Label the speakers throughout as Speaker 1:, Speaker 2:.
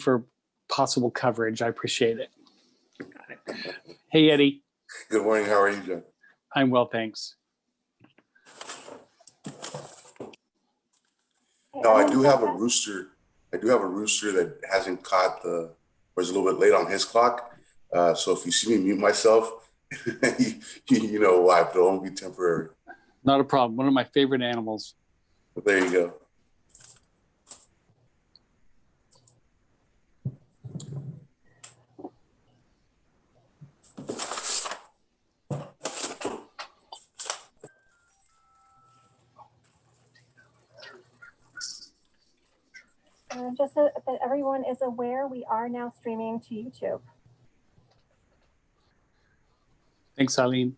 Speaker 1: for possible coverage. I appreciate it. Hey, Eddie.
Speaker 2: Good morning. How are you, John?
Speaker 1: I'm well, thanks.
Speaker 2: No, I do have a rooster. I do have a rooster that hasn't caught the, or is a little bit late on his clock. Uh, so if you see me mute myself, you, you know why, but it'll only be temporary.
Speaker 1: Not a problem. One of my favorite animals.
Speaker 2: But there you go.
Speaker 3: Just so that everyone is aware, we are now streaming to YouTube.
Speaker 1: Thanks, Eileen.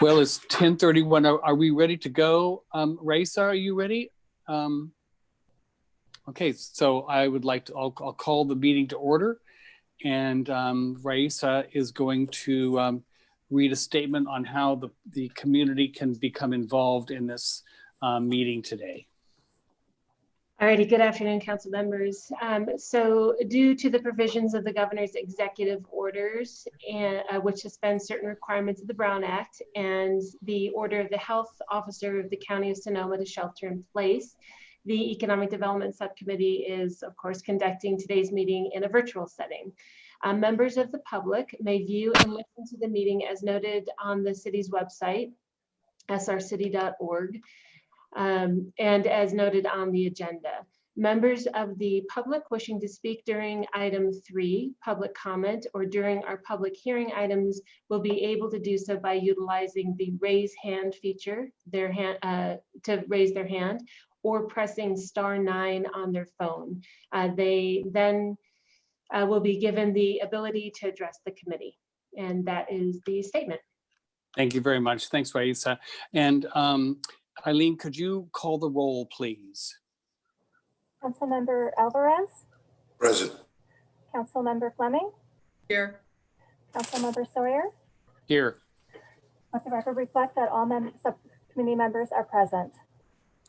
Speaker 1: Well, it's 10:31. Are are we ready to go? Um, Raisa, are you ready? Um, Okay, so I would like to, I'll, I'll call the meeting to order. And um, Raisa is going to um, read a statement on how the, the community can become involved in this uh, meeting today.
Speaker 4: Alrighty, good afternoon, council members. Um, so due to the provisions of the governor's executive orders, and, uh, which suspend certain requirements of the Brown Act and the order of the health officer of the county of Sonoma to shelter in place, the Economic Development Subcommittee is, of course, conducting today's meeting in a virtual setting. Uh, members of the public may view and listen to the meeting as noted on the city's website, srcity.org, um, and as noted on the agenda. Members of the public wishing to speak during item three, public comment, or during our public hearing items will be able to do so by utilizing the raise hand feature, their hand uh, to raise their hand, or pressing star nine on their phone. Uh, they then uh, will be given the ability to address the committee. And that is the statement.
Speaker 1: Thank you very much. Thanks, Raisa. And um, Eileen, could you call the roll, please?
Speaker 3: Councilmember Alvarez,
Speaker 2: Present.
Speaker 3: Councilmember Fleming,
Speaker 5: Here.
Speaker 3: Councilmember Sawyer.
Speaker 1: Here.
Speaker 3: Let the record reflect that all mem- subcommittee members are present.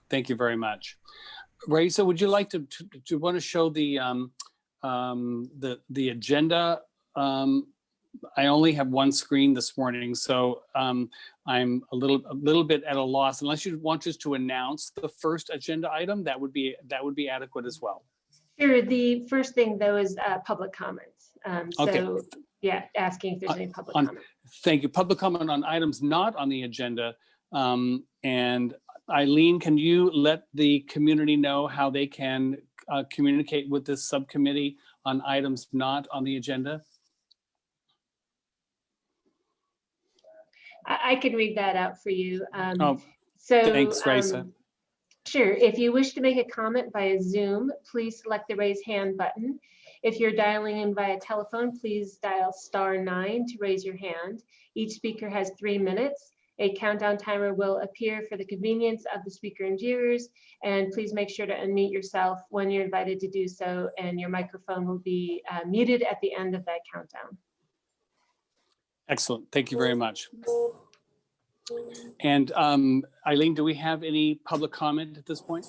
Speaker 1: Thank you very much. Raisa, would you like to, to, to want to show the, um, um, the, the agenda? Um, I only have one screen this morning, so um, I'm a little, a little bit at a loss. Unless you want us to announce the first agenda item, that would be, that would be adequate as well.
Speaker 4: Sure, the first thing though is uh, public comments. Um,
Speaker 1: Okay.
Speaker 4: So, yeah, asking if there's
Speaker 1: Uh,
Speaker 4: any public
Speaker 1: on-
Speaker 4: comment.
Speaker 1: Thank you. Public comment on items not on the agenda. Um, and Eileen, can you let the community know how they can uh, communicate with this subcommittee on items not on the agenda?
Speaker 4: I, I can read that out for you. Um,
Speaker 1: Oh,
Speaker 4: So.
Speaker 1: thanks, Raisa.
Speaker 4: um, Sure, if you wish to make a comment via Zoom, please select the raise hand button. If you're dialing in via telephone, please dial star nine to raise your hand. Each speaker has three minutes. A countdown timer will appear for the convenience of the speaker and viewers. And please make sure to unmute yourself when you're invited to do so, and your microphone will be uh, muted at the end of that countdown.
Speaker 1: Excellent. Thank you very much. And um, Eileen, do we have any public comment at this point?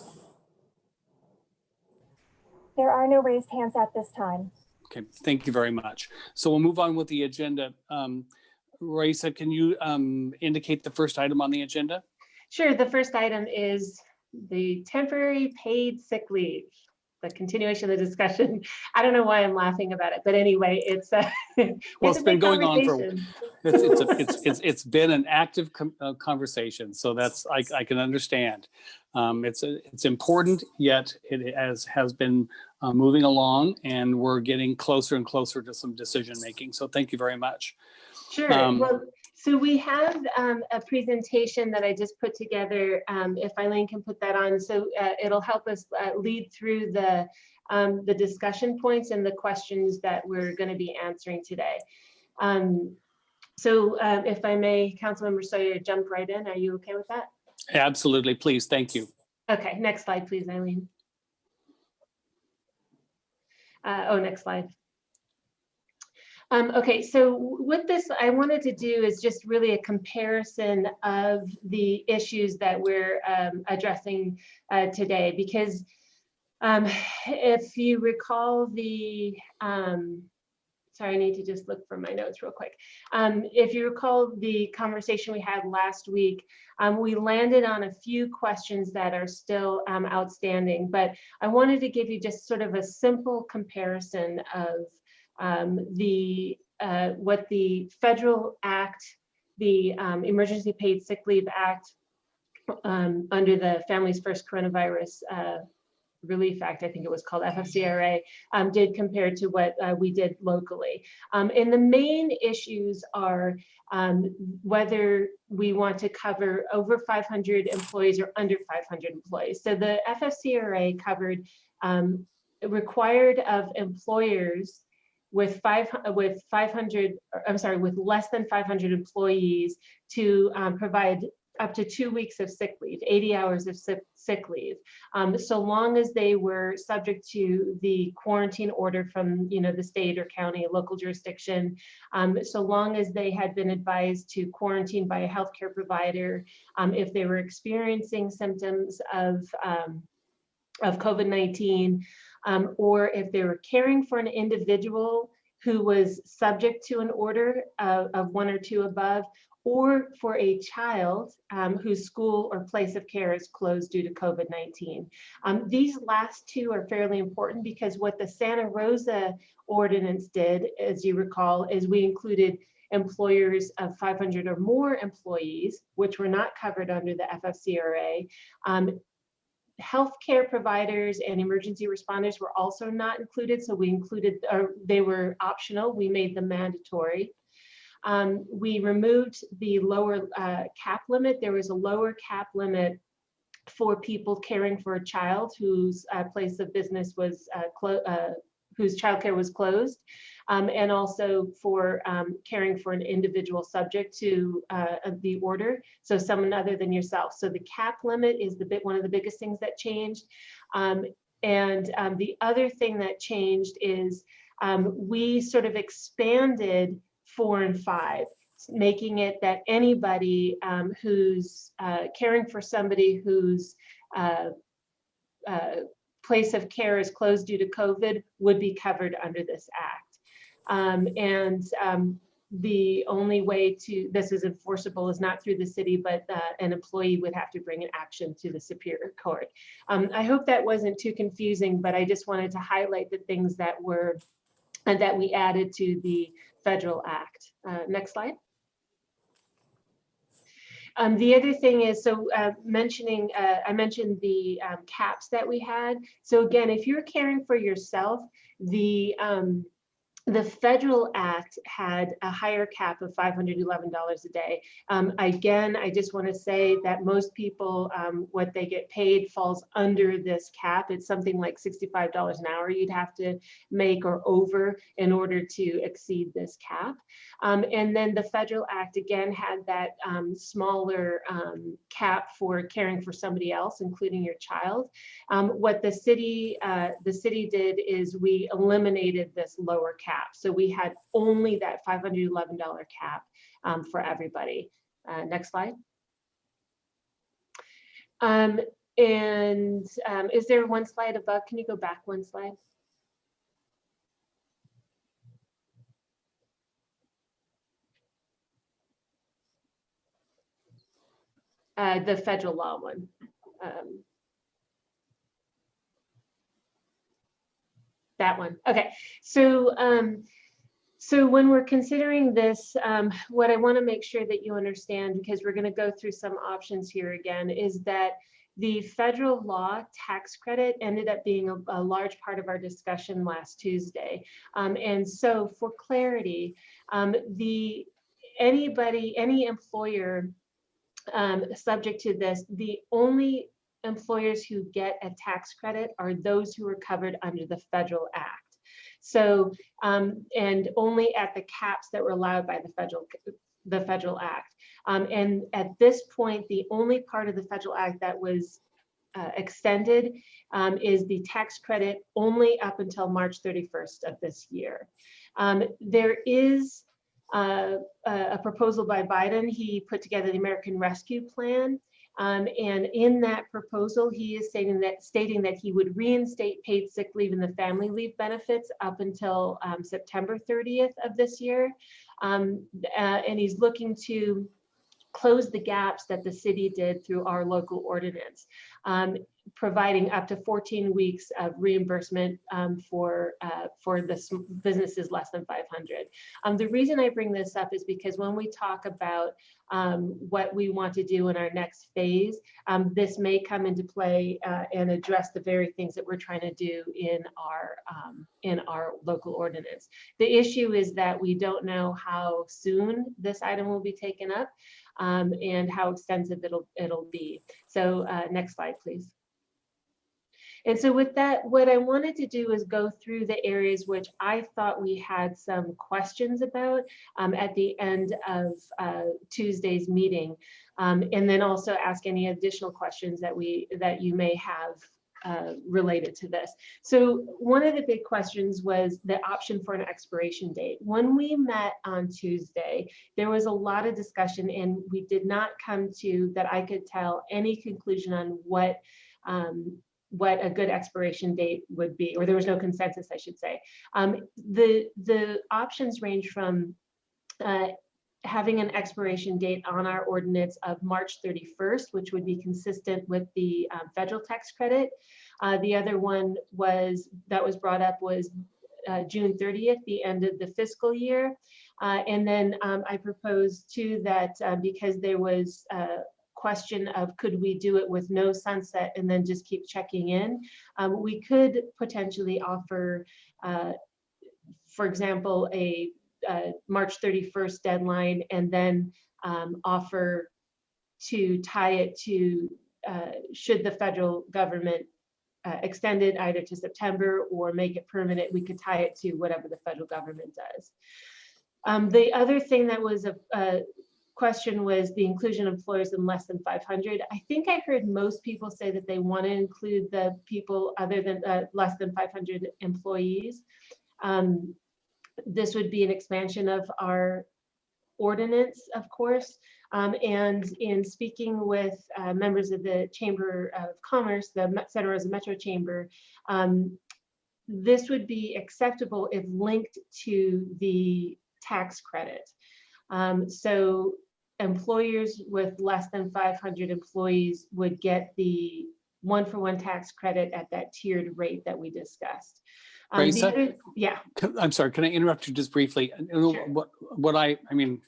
Speaker 3: There are no raised hands at this time.
Speaker 1: Okay, thank you very much. So we'll move on with the agenda. Um, Raisa, can you um, indicate the first item on the agenda?
Speaker 4: Sure, the first item is the temporary paid sick leave, the continuation of the discussion. I don't know why I'm laughing about it, but anyway, it's a.
Speaker 1: Well, it's been going on for-. It's, it's, a- it's, it's, it's been an active com- uh, conversation, so that's, I, I can understand. Um, it's, a- it's important, yet it has, has been uh, moving along and we're getting closer and closer to some decision making. So thank you very much.
Speaker 4: Sure,
Speaker 1: Um,
Speaker 4: well, so we have um, a presentation that I just put together, um, if Eileen can put that on, so uh, it'll help us uh, lead through the, um, the discussion points and the questions that we're gonna be answering today. Um, So uh, if I may, Councilmember Sawyer, jump right in, are you okay with that?
Speaker 1: Absolutely, please, thank you.
Speaker 4: Okay, next slide, please, Eileen. Uh, oh, next slide. Um, okay, so with this, I wanted to do is just really a comparison of the issues that we're um, addressing uh, today, because um, if you recall the, um, sorry, I need to just look for my notes real quick. Um, if you recall the conversation we had last week, um, we landed on a few questions that are still outstanding, but I wanted to give you just sort of a simple comparison of um, the uh, what the federal act, the um, Emergency Paid Sick Leave Act, um, under the Families First Coronavirus uh, Relief Act, I think it was called FFCRA, um, did compared to what uh, we did locally. Um, and the main issues are um, whether we want to cover over 500 employees or under 500 employees. So the FFCRA covered um, required of employers with five with 500 or, I'm sorry with less than 500 employees to um, provide up to two weeks of sick leave 80 hours of sick, sick leave. Um, so long as they were subject to the quarantine order from you know the state or county local jurisdiction um, so long as they had been advised to quarantine by a healthcare provider um, if they were experiencing symptoms of um, of COVID-19 um, or if they were caring for an individual who was subject to an order of, of one or two above, or for a child um, whose school or place of care is closed due to COVID-19. Um, these last two are fairly important because what the Santa Rosa ordinance did, as you recall, is we included employers of 500 or more employees, which were not covered under the FFCRA, um, healthcare providers and emergency responders were also not included. So we included, or they were optional. We made them mandatory. Um, we removed the lower uh, cap limit. There was a lower cap limit for people caring for a child whose uh, place of business was uh, uh whose childcare was closed, um, and also for um, caring for an individual subject to uh, the order, so someone other than yourself. So the cap limit is the bit one of the biggest things that changed. Um, and um, the other thing that changed is um, we sort of expanded four and five making it that anybody um, who's uh, caring for somebody who's uh, uh, place of care is closed due to COVID would be covered under this act. Um, and um, the only way to this is enforceable is not through the city, but uh, an employee would have to bring an action to the Superior Court. Um, I hope that wasn't too confusing, but I just wanted to highlight the things that were and that we added to the federal act. Uh, next slide. Um, the other thing is, so uh, mentioning, uh, I mentioned the um, caps that we had. So again, if you're caring for yourself, the um, the federal act had a higher cap of $511 a day. Um, again, I just want to say that most people, um, what they get paid falls under this cap. It's something like $65 an hour you'd have to make or over in order to exceed this cap. Um, and then the federal act again had that um, smaller um, cap for caring for somebody else, including your child. Um, what the city, uh, the city did is we eliminated this lower cap cap. So we had only that $511 cap um, for everybody. Uh, next slide. Um, and um, is there one slide above? Can you go back one slide? Uh, the federal law one. Um, that one. Okay, so um, so when we're considering this, um, what I want to make sure that you understand, because we're going to go through some options here again, is that the federal law tax credit ended up being a, a large part of our discussion last Tuesday. Um, and so for clarity, um, the anybody, any employer um, subject to this, the only employers who get a tax credit are those who are covered under the federal act. So, um, and only at the caps that were allowed by the federal the federal act. Um, and at this point, the only part of the federal act that was uh, extended um, is the tax credit only up until March 31st of this year. Um, There is uh, a a proposal by Biden. He put together the American Rescue Plan. Um, And in that proposal, he is stating that, stating that he would reinstate paid sick leave and the family leave benefits up until um, September 30th of this year. Um, uh, And he's looking to close the gaps that the city did through our local ordinance, um, providing up to 14 weeks of reimbursement um, for, uh, for the businesses less than 500. Um, The reason I bring this up is because when we talk about um, what we want to do in our next phase, um, this may come into play uh, and address the very things that we're trying to do in our, um, in our local ordinance. The issue is that we don't know how soon this item will be taken up um, and how extensive it'll, it'll be. So uh, next slide, please. And so with that, what I wanted to do is go through the areas which I thought we had some questions about um, at the end of uh, Tuesday's meeting. Um, and then also ask any additional questions that we, that you may have uh, related to this. So one of the big questions was the option for an expiration date. When we met on Tuesday, there was a lot of discussion and we did not come to, that I could tell, any conclusion on what um, what a good expiration date would be, or there was no consensus, I should say. Um, the, the options range from uh, having an expiration date on our ordinance of March 31st, which would be consistent with the um, federal tax credit. Uh, the other one was, that was brought up was uh, June 30th, the end of the fiscal year. Uh, and then um, I proposed too that uh, because there was uh, question of could we do it with no sunset and then just keep checking in. Um, we could potentially offer, uh, for example, a uh, March 31st deadline and then um, offer to tie it to, uh, should the federal government uh, extend it either to September or make it permanent, we could tie it to whatever the federal government does. Um, the other thing that was a, a question was the inclusion of employers in less than 500. I think I heard most people say that they want to include the people other than uh, less than 500 employees. Um, this would be an expansion of our ordinance, of course. Um, and in speaking with uh, members of the Chamber of Commerce, the Santa Rosa Metro Chamber, um, this would be acceptable if linked to the tax credit. Um, so employers with less than 500 employees would get the one for one tax credit at that tiered rate that we discussed. Um, other- Yeah,
Speaker 1: I'm sorry, can I interrupt you just briefly? And, you know,
Speaker 4: Sure.
Speaker 1: What, what I, I mean,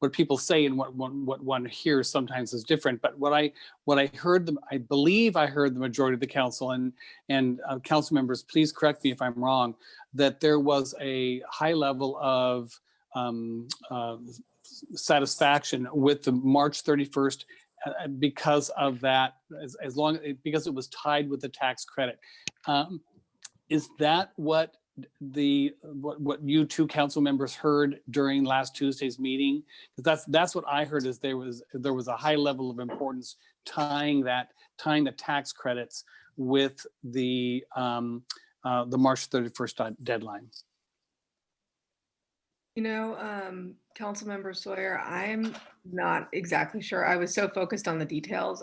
Speaker 1: what people say and what one, what one hears sometimes is different, but what I, what I heard them, I believe I heard the majority of the council and, and uh, council members, please correct me if I'm wrong, that there was a high level of um, uh, satisfaction with the March 31st uh, because of that, as, as long, because it was tied with the tax credit. Um, Is that what the, what, what you two council members heard during last Tuesday's meeting? 'Cause that's, that's what I heard is there was, there was a high level of importance tying that, tying the tax credits with the, um, uh, the March 31st deadline.
Speaker 5: You know, um, Councilmember Sawyer, I'm not exactly sure. I was so focused on the details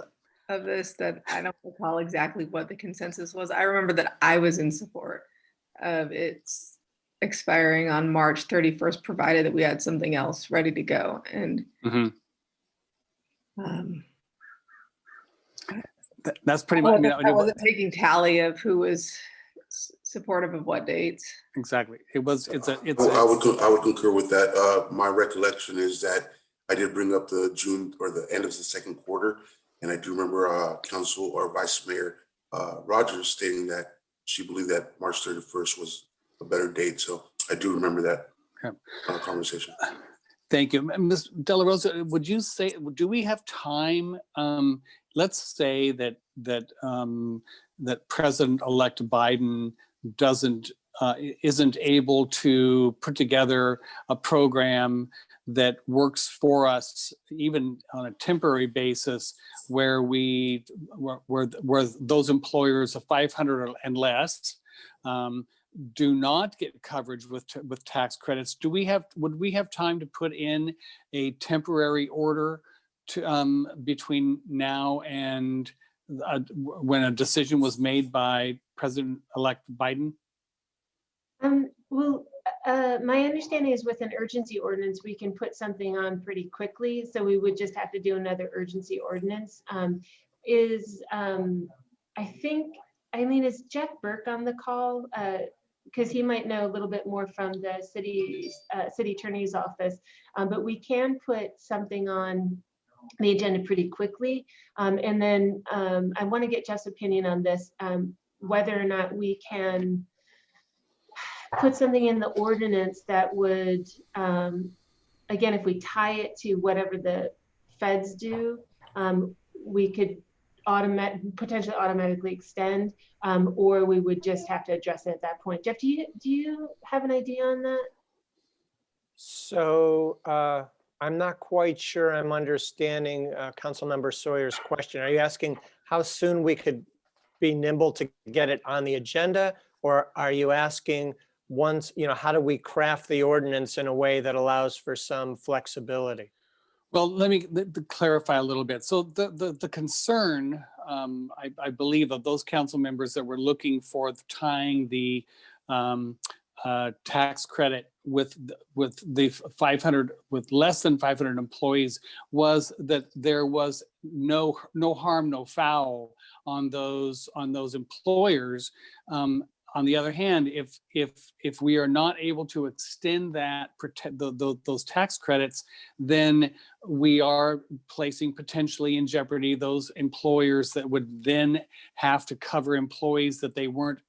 Speaker 5: of this that I don't recall exactly what the consensus was. I remember that I was in support of its expiring on March 31st, provided that we had something else ready to go. And
Speaker 1: Mhm.
Speaker 5: um,
Speaker 1: That- That's pretty much, I mean,
Speaker 5: wasn't I wasn't taking tally of who was supportive of what dates.
Speaker 1: exactly. It was, it's a, it's,
Speaker 2: I would, I would concur with that. Uh, my recollection is that I did bring up the June or the end of the second quarter. And I do remember, uh, Council or Vice Mayor, uh, Rogers stating that she believed that March thirty-first was a better date. So I do remember that
Speaker 1: Okay.
Speaker 2: uh, conversation.
Speaker 1: Thank you. Ms. Della Rosa, would you say, do we have time? Um, let's say that, that, um, that President-elect Biden doesn't, uh, isn't able to put together a program that works for us, even on a temporary basis, where we, where, where, where those employers of 500 and less um, do not get coverage with, with tax credits, do we have, would we have time to put in a temporary order to, um, between now and uh, when a decision was made by President-elect Biden?
Speaker 4: Um, well, uh, my understanding is with an urgency ordinance, we can put something on pretty quickly. So we would just have to do another urgency ordinance. Um, is, um, I think, Eileen, is Jeff Burke on the call? Uh, because he might know a little bit more from the city, uh, city attorney's office. Um, but we can put something on the agenda pretty quickly. Um, and then, um, I want to get Jeff's opinion on this, um, whether or not we can put something in the ordinance that would, um, again, if we tie it to whatever the feds do, um, we could potentially automatically extend, um, or we would just have to address it at that point. Jeff, do you, do you have an idea on that?
Speaker 6: So uh, I'm not quite sure I'm understanding uh, Councilmember Sawyer's question. Are you asking how soon we could be nimble to get it on the agenda? Or are you asking once, you know, how do we craft the ordinance in a way that allows for some flexibility?
Speaker 1: Well, let me clarify a little bit. So the, the, the concern, um, I, I believe of those council members that were looking for tying the um, uh, tax credit with, with the 500, with less than 500 employees was that there was no, no harm, no foul on those, on those employers. Um, on the other hand, if, if, if we are not able to extend that, protect, the, those tax credits, then we are placing potentially in jeopardy those employers that would then have to cover employees that they weren't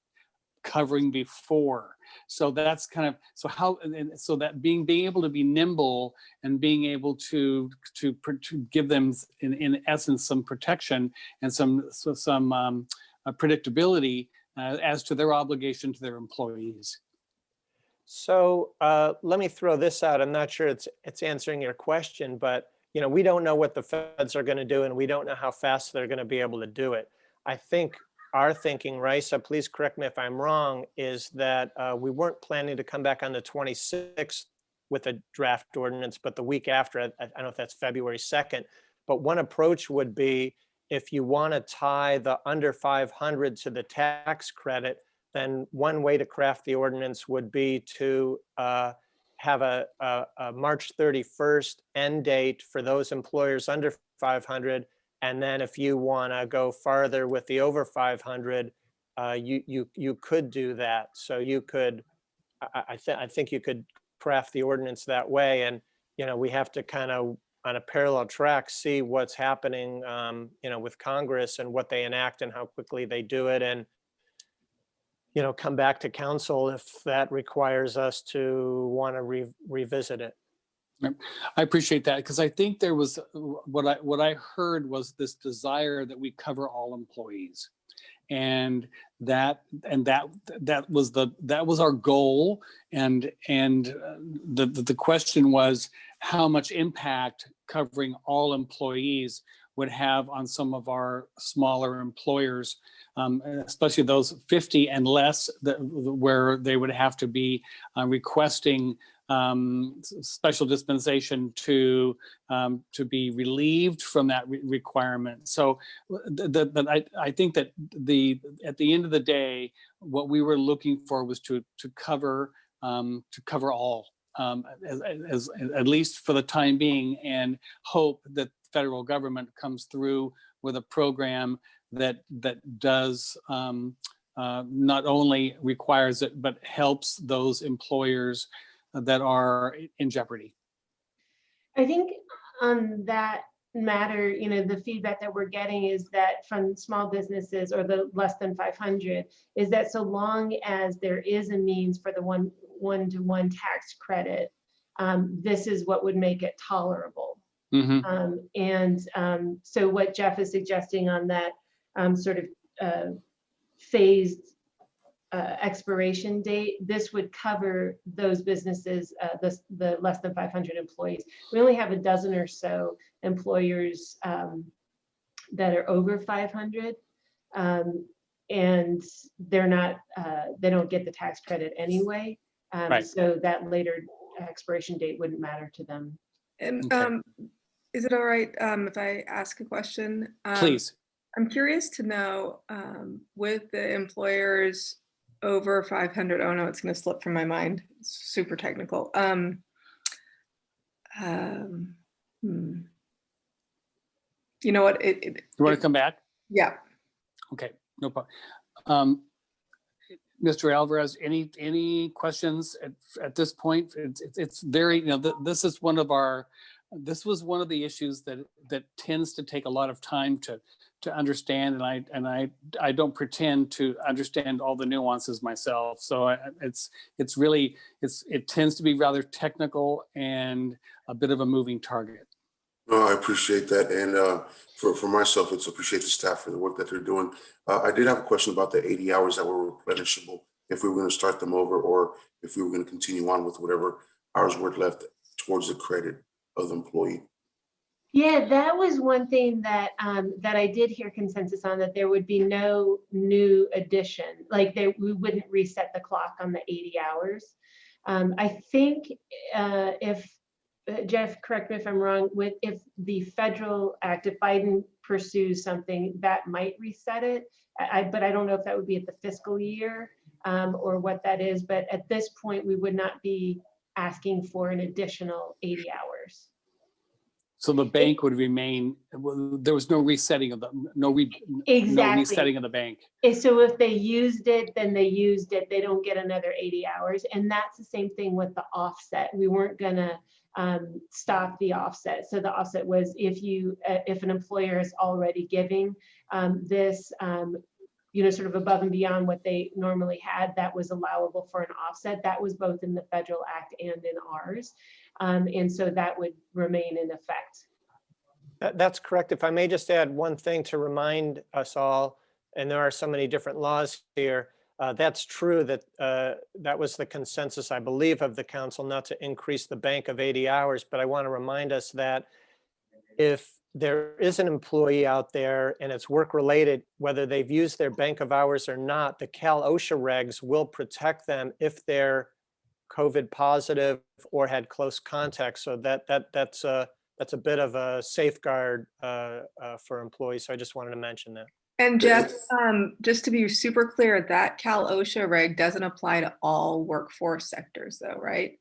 Speaker 1: covering before. So that's kind of, so how, so that being, being able to be nimble and being able to, to, to give them in, in essence, some protection and some, so some um, predictability uh, as to their obligation to their employees.
Speaker 6: So uh, let me throw this out. I'm not sure it's, it's answering your question, but you know, we don't know what the feds are going to do and we don't know how fast they're going to be able to do it. I think our thinking, Raisa, please correct me if I'm wrong, is that uh, we weren't planning to come back on the 26th with a draft ordinance, but the week after, I I don't know if that's February 2nd. But one approach would be if you want to tie the under 500 to the tax credit, then one way to craft the ordinance would be to uh, have a, a, a March 31st end date for those employers under 500. And then if you want to go farther with the over 500, uh, you, you, you could do that. So you could, I, I, thi- I think you could craft the ordinance that way. And, you know, we have to kind of, on a parallel track, see what's happening, um, you know, with Congress and what they enact and how quickly they do it. And, you know, come back to council if that requires us to want to re- revisit it.
Speaker 1: I appreciate that because I think there was what I what I heard was this desire that we cover all employees. And that and that that was the that was our goal. And and uh, the the, question was how much impact covering all employees would have on some of our smaller employers um, especially those 50 and less that where they would have to be uh, requesting um, special dispensation to um, to be relieved from that re- requirement. So, th- th- but I I think that the at the end of the day, what we were looking for was to to cover um, to cover all. Um, as, as, at least for the time being, and hope that federal government comes through with a program that that does um, uh, not only requires it but helps those employers that are in jeopardy.
Speaker 4: I think on that matter, you know, the feedback that we're getting is that from small businesses or the less than 500 is that so long as there is a means for the one one to one tax credit, um, this is what would make it tolerable.
Speaker 1: Mhm.
Speaker 4: Um, and um, so what Jeff is suggesting on that um, sort of uh, phased uh, expiration date, this would cover those businesses, uh, the, the less than 500 employees. We only have a dozen or so employers um, that are over 500. um, And they're not, uh, they don't get the tax credit anyway. Um,
Speaker 1: Right.
Speaker 4: So that later expiration date wouldn't matter to them.
Speaker 5: And
Speaker 1: Okay.
Speaker 5: um, is it all right um, if I ask a question? Um,
Speaker 1: Please.
Speaker 5: I'm curious to know um, with the employers over 500, oh no, it's going to slip from my mind. It's super technical. Um, um, hmm. You know what? It, it,
Speaker 1: You want
Speaker 5: it-
Speaker 1: to come back?
Speaker 5: yeah.
Speaker 1: Okay, no problem. Um, Mr. Alvarez, any, any questions at, at this point? It's, it's- it's very, you know, th- this is one of our, this was one of the issues that, that tends to take a lot of time to, to understand. And I, and I, I don't pretend to understand all the nuances myself. So I, it's, it's really, it's, it tends to be rather technical and a bit of a moving target.
Speaker 2: I appreciate that. And uh, for, for myself, it's appreciate the staff for the work that they're doing. Uh, I did have a question about the 80 hours that were replenishable, if we were going to start them over or if we were going to continue on with whatever hours were left towards the credit of the employee.
Speaker 4: Yeah, that was one thing that, um, that I did hear consensus on, that there would be no new addition, like there, we wouldn't reset the clock on the eighty hours. Um, I think, uh, if, uh, Jeff, correct me if I'm wrong, with, if the federal act, if Biden pursues something, that might reset it. I, but I don't know if that would be at the fiscal year, um, or what that is, but at this point, we would not be asking for an additional eighty hours.
Speaker 1: So the bank would remain, well, there was no resetting of the, no re, no
Speaker 4: Exactly.
Speaker 1: resetting of the bank.
Speaker 4: So if they used it, then they used it. They don't get another 80 hours. And that's the same thing with the offset. We weren't gonna um, stop the offset. So the offset was if you, uh, if an employer is already giving um, this, um, you know, sort of above and beyond what they normally had, that was allowable for an offset. That was both in the federal act and in ours. Um, And so that would remain in effect.
Speaker 6: That- That's correct. If I may just add one thing to remind us all, and there are so many different laws here. uh, That's true that uh, that was the consensus, I believe, of the council not to increase the bank of 80 hours. But I want to remind us that if there is an employee out there and it's work-related, whether they've used their bank of hours or not, the Cal OSHA regs will protect them if they're COVID positive or had close contact. So that, that, that's a, that's a bit of a safeguard uh, uh, for employees. So I just wanted to mention that.
Speaker 5: And Jeff, um, just to be super clear, that Cal OSHA reg doesn't apply to all workforce sectors though, right?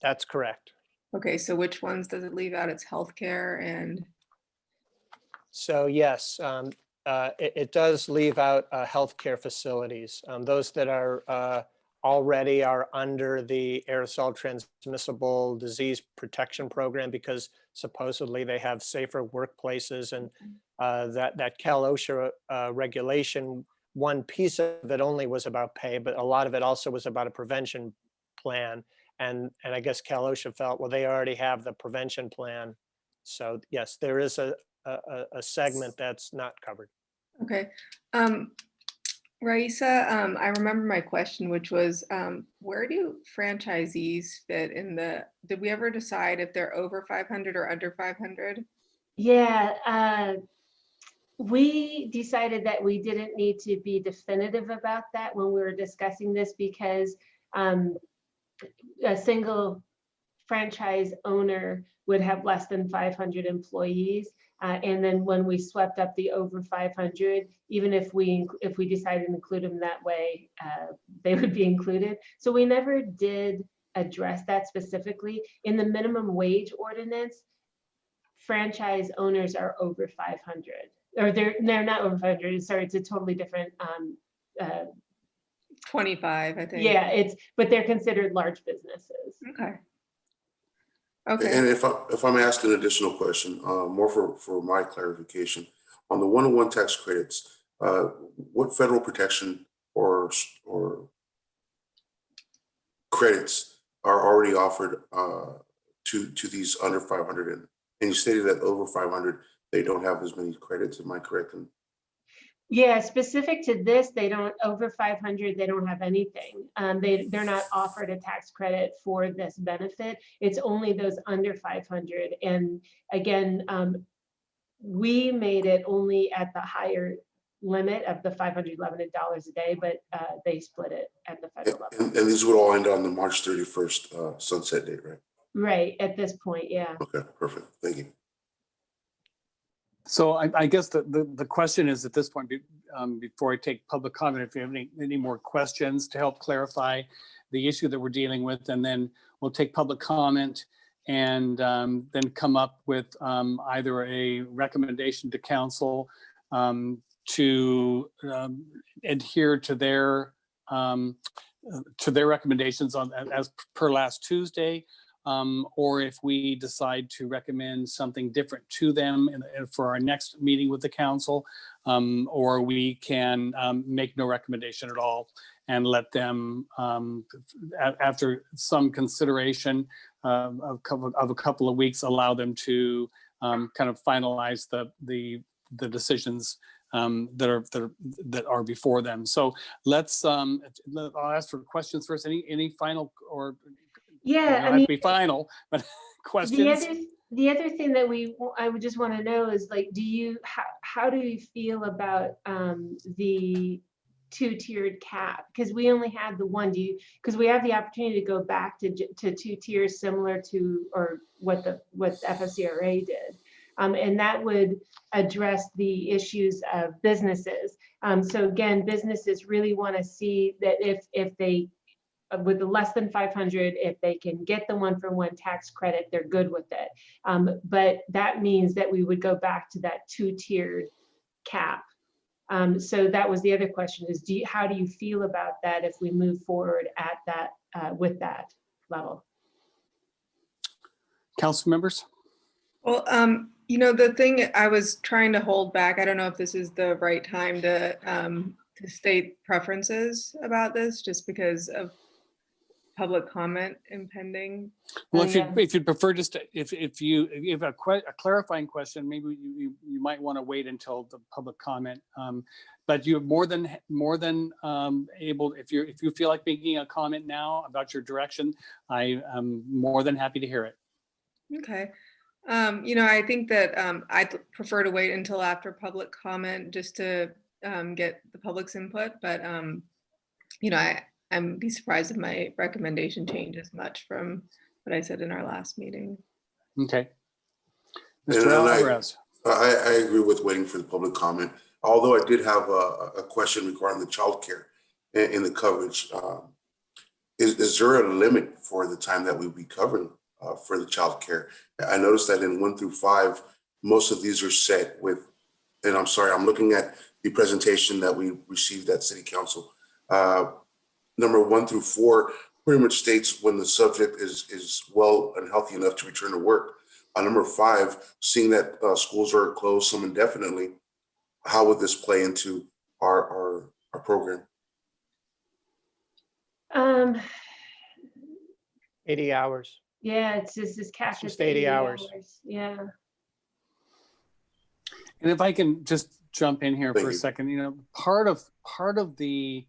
Speaker 6: That's correct.
Speaker 5: Okay, so which ones does it leave out? It's healthcare and,
Speaker 6: So yes, um, uh, it, it does leave out uh, healthcare facilities. Um, Those that are uh, already are under the aerosol transmissible disease protection program because supposedly they have safer workplaces and uh, that, that Cal OSHA uh, regulation, one piece of it only was about pay, but a lot of it also was about a prevention plan. And, and I guess Cal OSHA felt, well, they already have the prevention plan. So yes, there is a, a, a- a segment that's not covered.
Speaker 5: okay. Um, Raisa, um, I remember my question, which was, um, where do franchisees fit in the, did we ever decide if they're over five hundred or under five hundred?
Speaker 4: Yeah, uh, we decided that we didn't need to be definitive about that when we were discussing this because um, a single franchise owner would have less than 500 employees. Uh, and then when we swept up the over 500, even if we if we decided to include them that way, uh, they would be included. So we never did address that specifically in the minimum wage ordinance franchise owners are over 500 or they're they're not over 500 sorry it's a totally different um uh,
Speaker 5: Twenty-five, I think.
Speaker 4: yeah it's but they're considered large businesses
Speaker 5: Okay. Okay,
Speaker 2: And if I, if I'm asked an additional question, uh, more for, for my clarification, on the one-on-one tax credits, uh, what federal protection or, or credits are already offered, uh, to, to these under five hundred? And and you stated that over five hundred, they don't have as many credits, am I correct? in-
Speaker 4: Yeah, specific to this, they don't, over 500, they don't have anything. Um, they, they're not offered a tax credit for this benefit. It's only those under 500. And again, um, we made it only at the higher limit of the $511 a day, but uh, they split it at the federal level.
Speaker 2: And, and these would all end on the March thirty-first, uh, sunset date, right?
Speaker 4: Right, at this point, yeah.
Speaker 2: Okay, perfect. Thank you.
Speaker 1: So I, I guess the, the, the question is at this point, um, before I take public comment, if you have any, any more questions to help clarify the issue that we're dealing with, and then we'll take public comment and um, then come up with um, either a recommendation to council um, to um, adhere to their um, uh, to their recommendations on as per last Tuesday, um, or if we decide to recommend something different to them in, in- for our next meeting with the council, um, or we can um, make no recommendation at all and let them, um, after some consideration um, of, of a couple of weeks, allow them to um, kind of finalize the the the decisions um, that are that are that are before them. So let's um, I'll ask for questions first. Any any final or
Speaker 4: Yeah, I mean.
Speaker 1: to be final, but questions.
Speaker 4: The other, the other thing that we, I would just want to know is like, do you, how, how do you feel about um, the two-tiered cap? Because we only had the one, do you, because we have the opportunity to go back to, to two tiers similar to, or what the, what the FFCRA did. Um, and that would address the issues of businesses. Um, so again, businesses really want to see that if, if they with the less than 500, if they can get the one for one tax credit, they're good with it. Um, but that means that we would go back to that two-tiered cap. Um, so that was the other question is, do you, how do you feel about that if we move forward at that, uh, with that level?
Speaker 1: Council members?
Speaker 5: Well, um, you know, the thing I was trying to hold back, I don't know if this is the right time to, um, to state preferences about this, just because of public comment impending.
Speaker 1: Well, if you, if you'd prefer just, to- if, if you, if you have a a clarifying question, maybe you, you, you might want to wait until the public comment. Um, But you're more than, more than um, able, if you're, if you feel like making a comment now about your direction, I am more than happy to hear it.
Speaker 5: Okay. Um, you know, I think that um, I'd prefer to wait until after public comment just to um, get the public's input, but um, you know, I, I'm be surprised if my recommendation changes much from what I said in our last meeting.
Speaker 1: Okay. Mr.
Speaker 2: and
Speaker 1: Alvarez,
Speaker 2: I, I agree with waiting for the public comment, although I did have a, a question regarding the childcare in, in the coverage. Um, Is, is there a limit for the time that we'd be covering, uh, for the childcare? I noticed that in one through five, most of these are set with, and I'm sorry, I'm looking at the presentation that we received at city council. Uh, Number one through four pretty much states when the subject is, is well and healthy enough to return to work. On number five, seeing that uh, schools are closed some indefinitely, how would this play into our, our, our program?
Speaker 4: Um,
Speaker 6: 80 hours.
Speaker 4: yeah, it's just this cash.
Speaker 6: just 80 hours.
Speaker 4: Yeah.
Speaker 1: and if I can just jump in here
Speaker 2: Thank
Speaker 1: for a second, you know, part of, part of the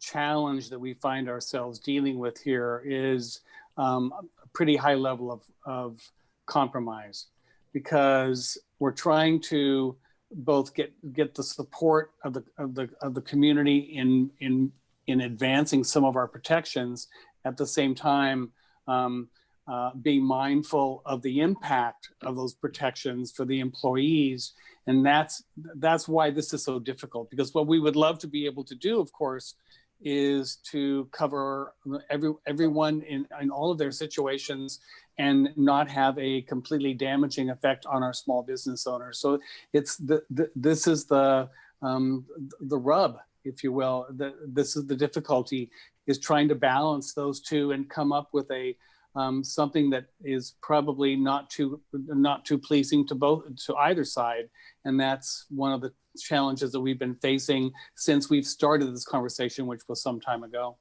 Speaker 1: challenge that we find ourselves dealing with here is um, a pretty high level of, of compromise. Because we're trying to both get get the support of the of the of the community in in in advancing some of our protections at the same time um, uh, being mindful of the impact of those protections for the employees. And that's that's why this is so difficult because what we would love to be able to do of course is to cover every everyone in, in all of their situations and not have a completely damaging effect on our small business owners. So it's the, the this is the um, the rub, if you will. The, this is the difficulty is trying to balance those two and come up with a um, something that is probably not too not too pleasing to both to either side. And that's one of the challenges that we've been facing since we've started this conversation, which was some time ago.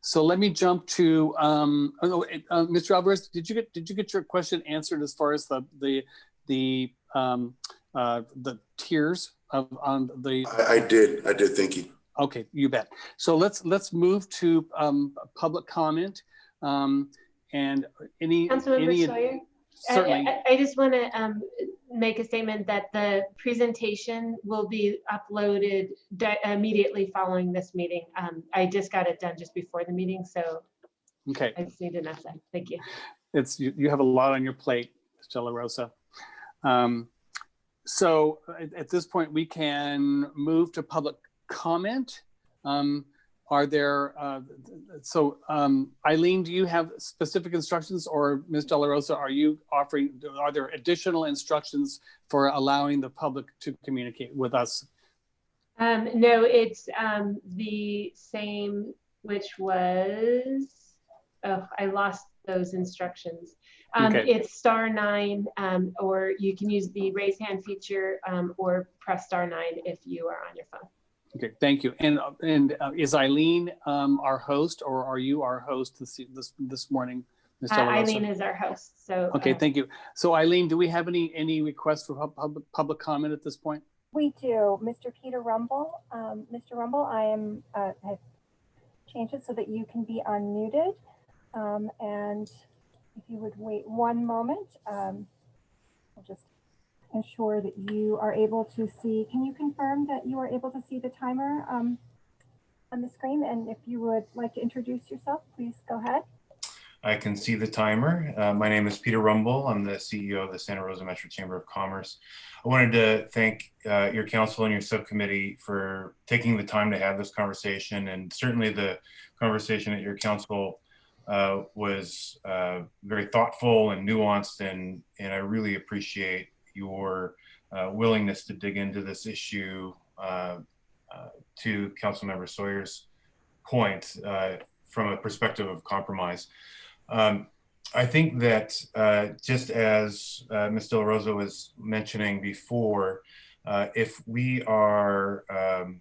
Speaker 1: So let me jump to um, oh, uh, Mr. Alvarez. Did you get did you get your question answered as far as the the the um, uh, the tiers of on the
Speaker 2: I, I did. I did. Thank you.
Speaker 1: Okay, you bet. So let's let's move to um, public comment. Um, and any
Speaker 4: Councilmember
Speaker 1: any
Speaker 4: Sawyer? I-
Speaker 1: certainly
Speaker 4: I, I just want to um, make a statement that the presentation will be uploaded di- immediately following this meeting. Um, I just got it done just before the meeting, so
Speaker 1: okay.
Speaker 4: I just need to know. Thank you.
Speaker 1: It's you, you have a lot on your plate, Della Rosa. Um, so at, at this point, we can move to public comment. Um, are there, uh, so um, Eileen, do you have specific instructions or Ms. Della Rosa, are you offering, are there additional instructions for allowing the public to communicate with us?
Speaker 4: Um, no, it's um, the same, which was, oh, I lost those instructions. Um,
Speaker 1: Okay.
Speaker 4: It's star nine, um, or you can use the raise hand feature um, or press star nine if you are on your phone.
Speaker 1: Okay, thank you. And, and uh, is Eileen um, our host or are you our host this, this, this morning? Ms.
Speaker 4: Uh, Eileen is our host, so.
Speaker 1: Okay,
Speaker 4: uh,
Speaker 1: thank you. So Eileen, do we have any, any requests for public, public comment at this point?
Speaker 3: We do. Mr. Peter Rumble, um, Mr. Rumble, I am, uh, have changed it so that you can be unmuted. Um, and if you would wait one moment, um, I'll just ensure that you are able to see. Can you confirm that you are able to see the timer, um, on the screen? And if you would like to introduce yourself, please go ahead.
Speaker 7: I can see the timer. Uh, my name is Peter Rumble. I'm the CEO of the Santa Rosa Metro Chamber of Commerce. I wanted to thank uh, your council and your subcommittee for taking the time to have this conversation and certainly the conversation at your council uh, was uh, very thoughtful and nuanced and, and I really appreciate your uh, willingness to dig into this issue uh, uh, to Councilmember Sawyer's point uh, from a perspective of compromise. Um, I think that uh, just as uh, Ms. Del Rosa was mentioning before, if we are um,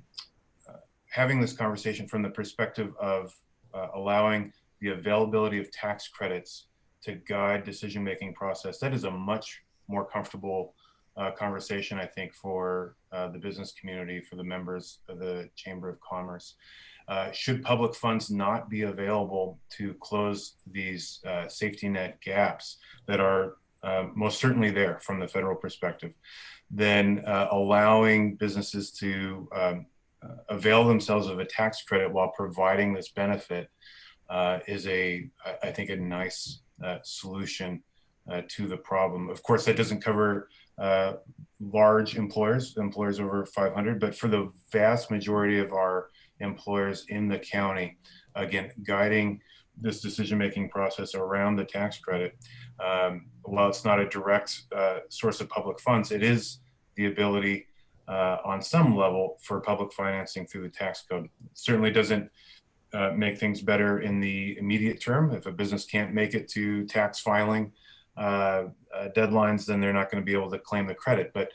Speaker 7: having this conversation from the perspective of allowing the availability of tax credits to guide decision-making process, that is a much more comfortable uh, conversation, I think, for uh, the business community, for the members of the Chamber of Commerce. Uh, should public funds not be available to close these uh, safety net gaps that are uh, most certainly there from the federal perspective, then uh, allowing businesses to um, avail themselves of a tax credit while providing this benefit is a, I think, a nice solution uh, to the problem. Of course, that doesn't cover uh, large employers, employers over 500, but for the vast majority of our employers in the county. Again, guiding this decision-making process around the tax credit. Um, while it's not a direct uh, source of public funds, it is the ability uh, on some level for public financing through the tax code. Certainly doesn't uh, make things better in the immediate term. If a business can't make it to tax filing uh, uh, deadlines, then they're not going to be able to claim the credit. But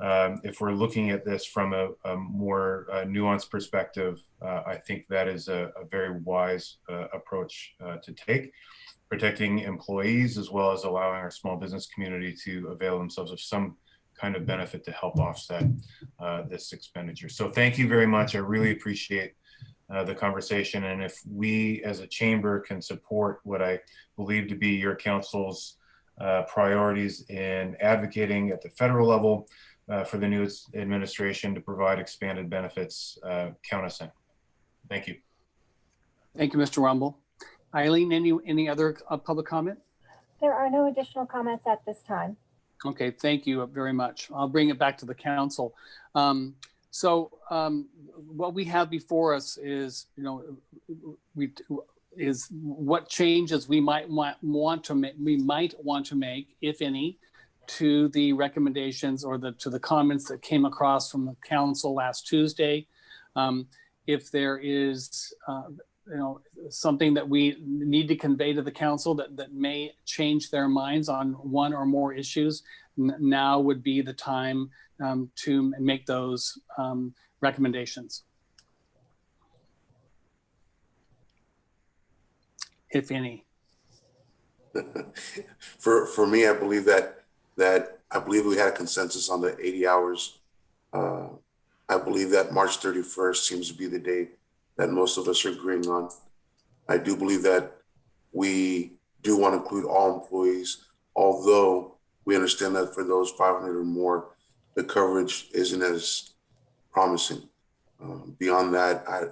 Speaker 7: um, if we're looking at this from a, a more uh, nuanced perspective, uh, I think that is a, a very wise approach to take, protecting employees as well as allowing our small business community to avail themselves of some kind of benefit to help offset uh, this expenditure. So thank you very much. I really appreciate uh, the conversation. And if we as a chamber can support what I believe to be your council's uh, priorities in advocating at the federal level, uh, for the new administration to provide expanded benefits. Uh, count us in. Thank you.
Speaker 1: Thank you, Mr. Rumble. Eileen, any, any other uh, public comment?
Speaker 3: There are no additional comments at this time.
Speaker 1: Okay, thank you very much. I'll bring it back to the council. Um, so um, what we have before us is, you know, we is what changes we might want, want to make, we might want to make, if any, to the recommendations or the to the comments that came across from the council last Tuesday. Um, if there is, uh, you know, something that we need to convey to the council that that may change their minds on one or more issues, now would be the time um, to make those um, recommendations, if any.
Speaker 2: for for me, I believe that that I believe we had a consensus on the 80 hours. Uh, I believe that March 31st seems to be the date that most of us are agreeing on. I do believe that we do want to include all employees, although we understand that for those 500 or more, the coverage isn't as promising. Um, beyond that, I,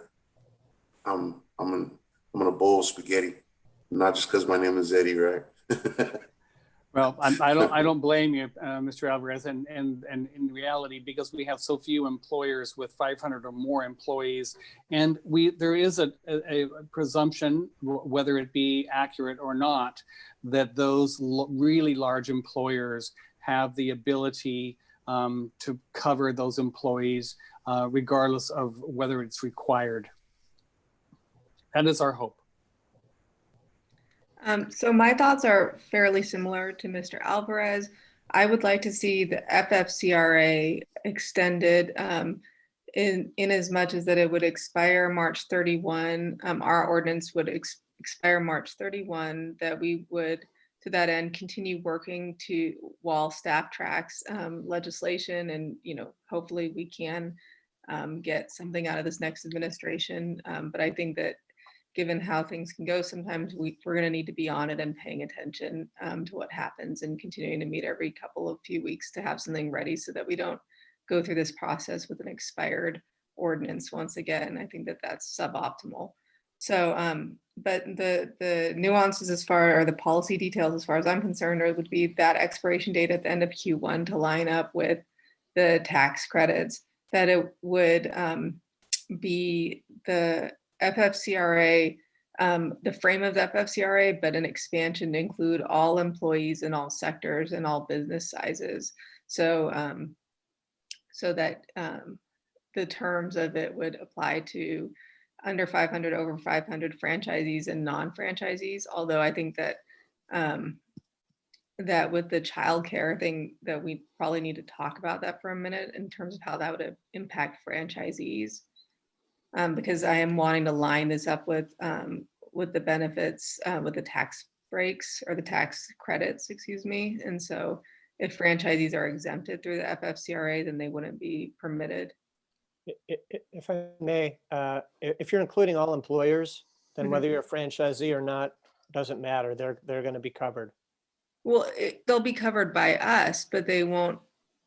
Speaker 2: I'm, I'm, in, I'm in a bowl of spaghetti, not just because my name is Eddie, right?
Speaker 1: Well, I'm, I don't, I don't blame you, uh, Mr. Alvarez, and, and, and in reality, because we have so few employers with 500 or more employees, and we, there is a, a a presumption, whether it be accurate or not, that those really large employers have the ability um, to cover those employees uh, regardless of whether it's required. That is our hope.
Speaker 5: Um, so my thoughts are fairly similar to Mr. Alvarez. I would like to see the FFCRA extended um, in, in as much as that it would expire March 31. Um, our ordinance would ex- expire March 31, that we would, to that end, continue working to while staff tracks um, legislation and, you know, hopefully we can um, get something out of this next administration. Um, but I think that given how things can go, sometimes we, we're going to need to be on it and paying attention um, to what happens and continuing to meet every couple of few weeks to have something ready so that we don't go through this process with an expired ordinance once again. I think that that's suboptimal. So, um, but the the nuances as far or the policy details as far as I'm concerned are, would be that expiration date at the end of Q1 to line up with the tax credits. That it would um, be the FFCRA, um, the frame of the FFCRA, but an expansion to include all employees in all sectors and all business sizes. So, um, so that um, the terms of it would apply to under 500, over 500 franchisees and non-franchisees. Although I think that um, that with the childcare thing, that we probably need to talk about that for a minute in terms of how that would impact franchisees um, because I am wanting to line this up with um, with the benefits uh, with the tax breaks or the tax credits, excuse me. And so, if franchisees are exempted through the FFCRA, then they wouldn't be permitted.
Speaker 6: If I may, uh, if you're including all employers, then
Speaker 5: Mhm.
Speaker 6: whether you're a franchisee or not, doesn't matter. They're, they're going to be covered.
Speaker 5: Well, it, they'll be covered by us, but they won't.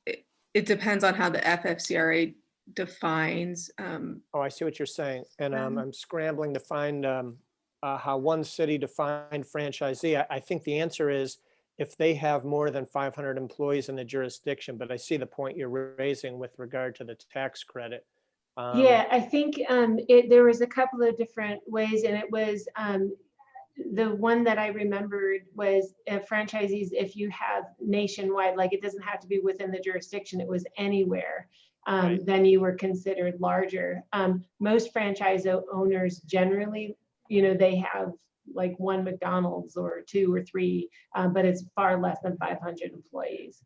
Speaker 5: It, it depends on how the FFCRA defines. Um,
Speaker 6: Oh, I see what you're saying. And um,
Speaker 5: Um,
Speaker 6: I'm scrambling to find um, uh, how one city defined franchisee. I, I think the answer is if they have more than 500 employees in the jurisdiction, but I see the point you're raising with regard to the tax credit. Um,
Speaker 4: Yeah, I think um, it, there was a couple of different ways and it was, um, the one that I remembered was uh, franchisees, if you have nationwide, like it doesn't have to be within the jurisdiction, it was anywhere. Um,
Speaker 6: Right.
Speaker 4: then you were considered larger. Um, most franchise owners generally, you know, they have like one McDonald's or two or three, um, but it's far less than 500 employees.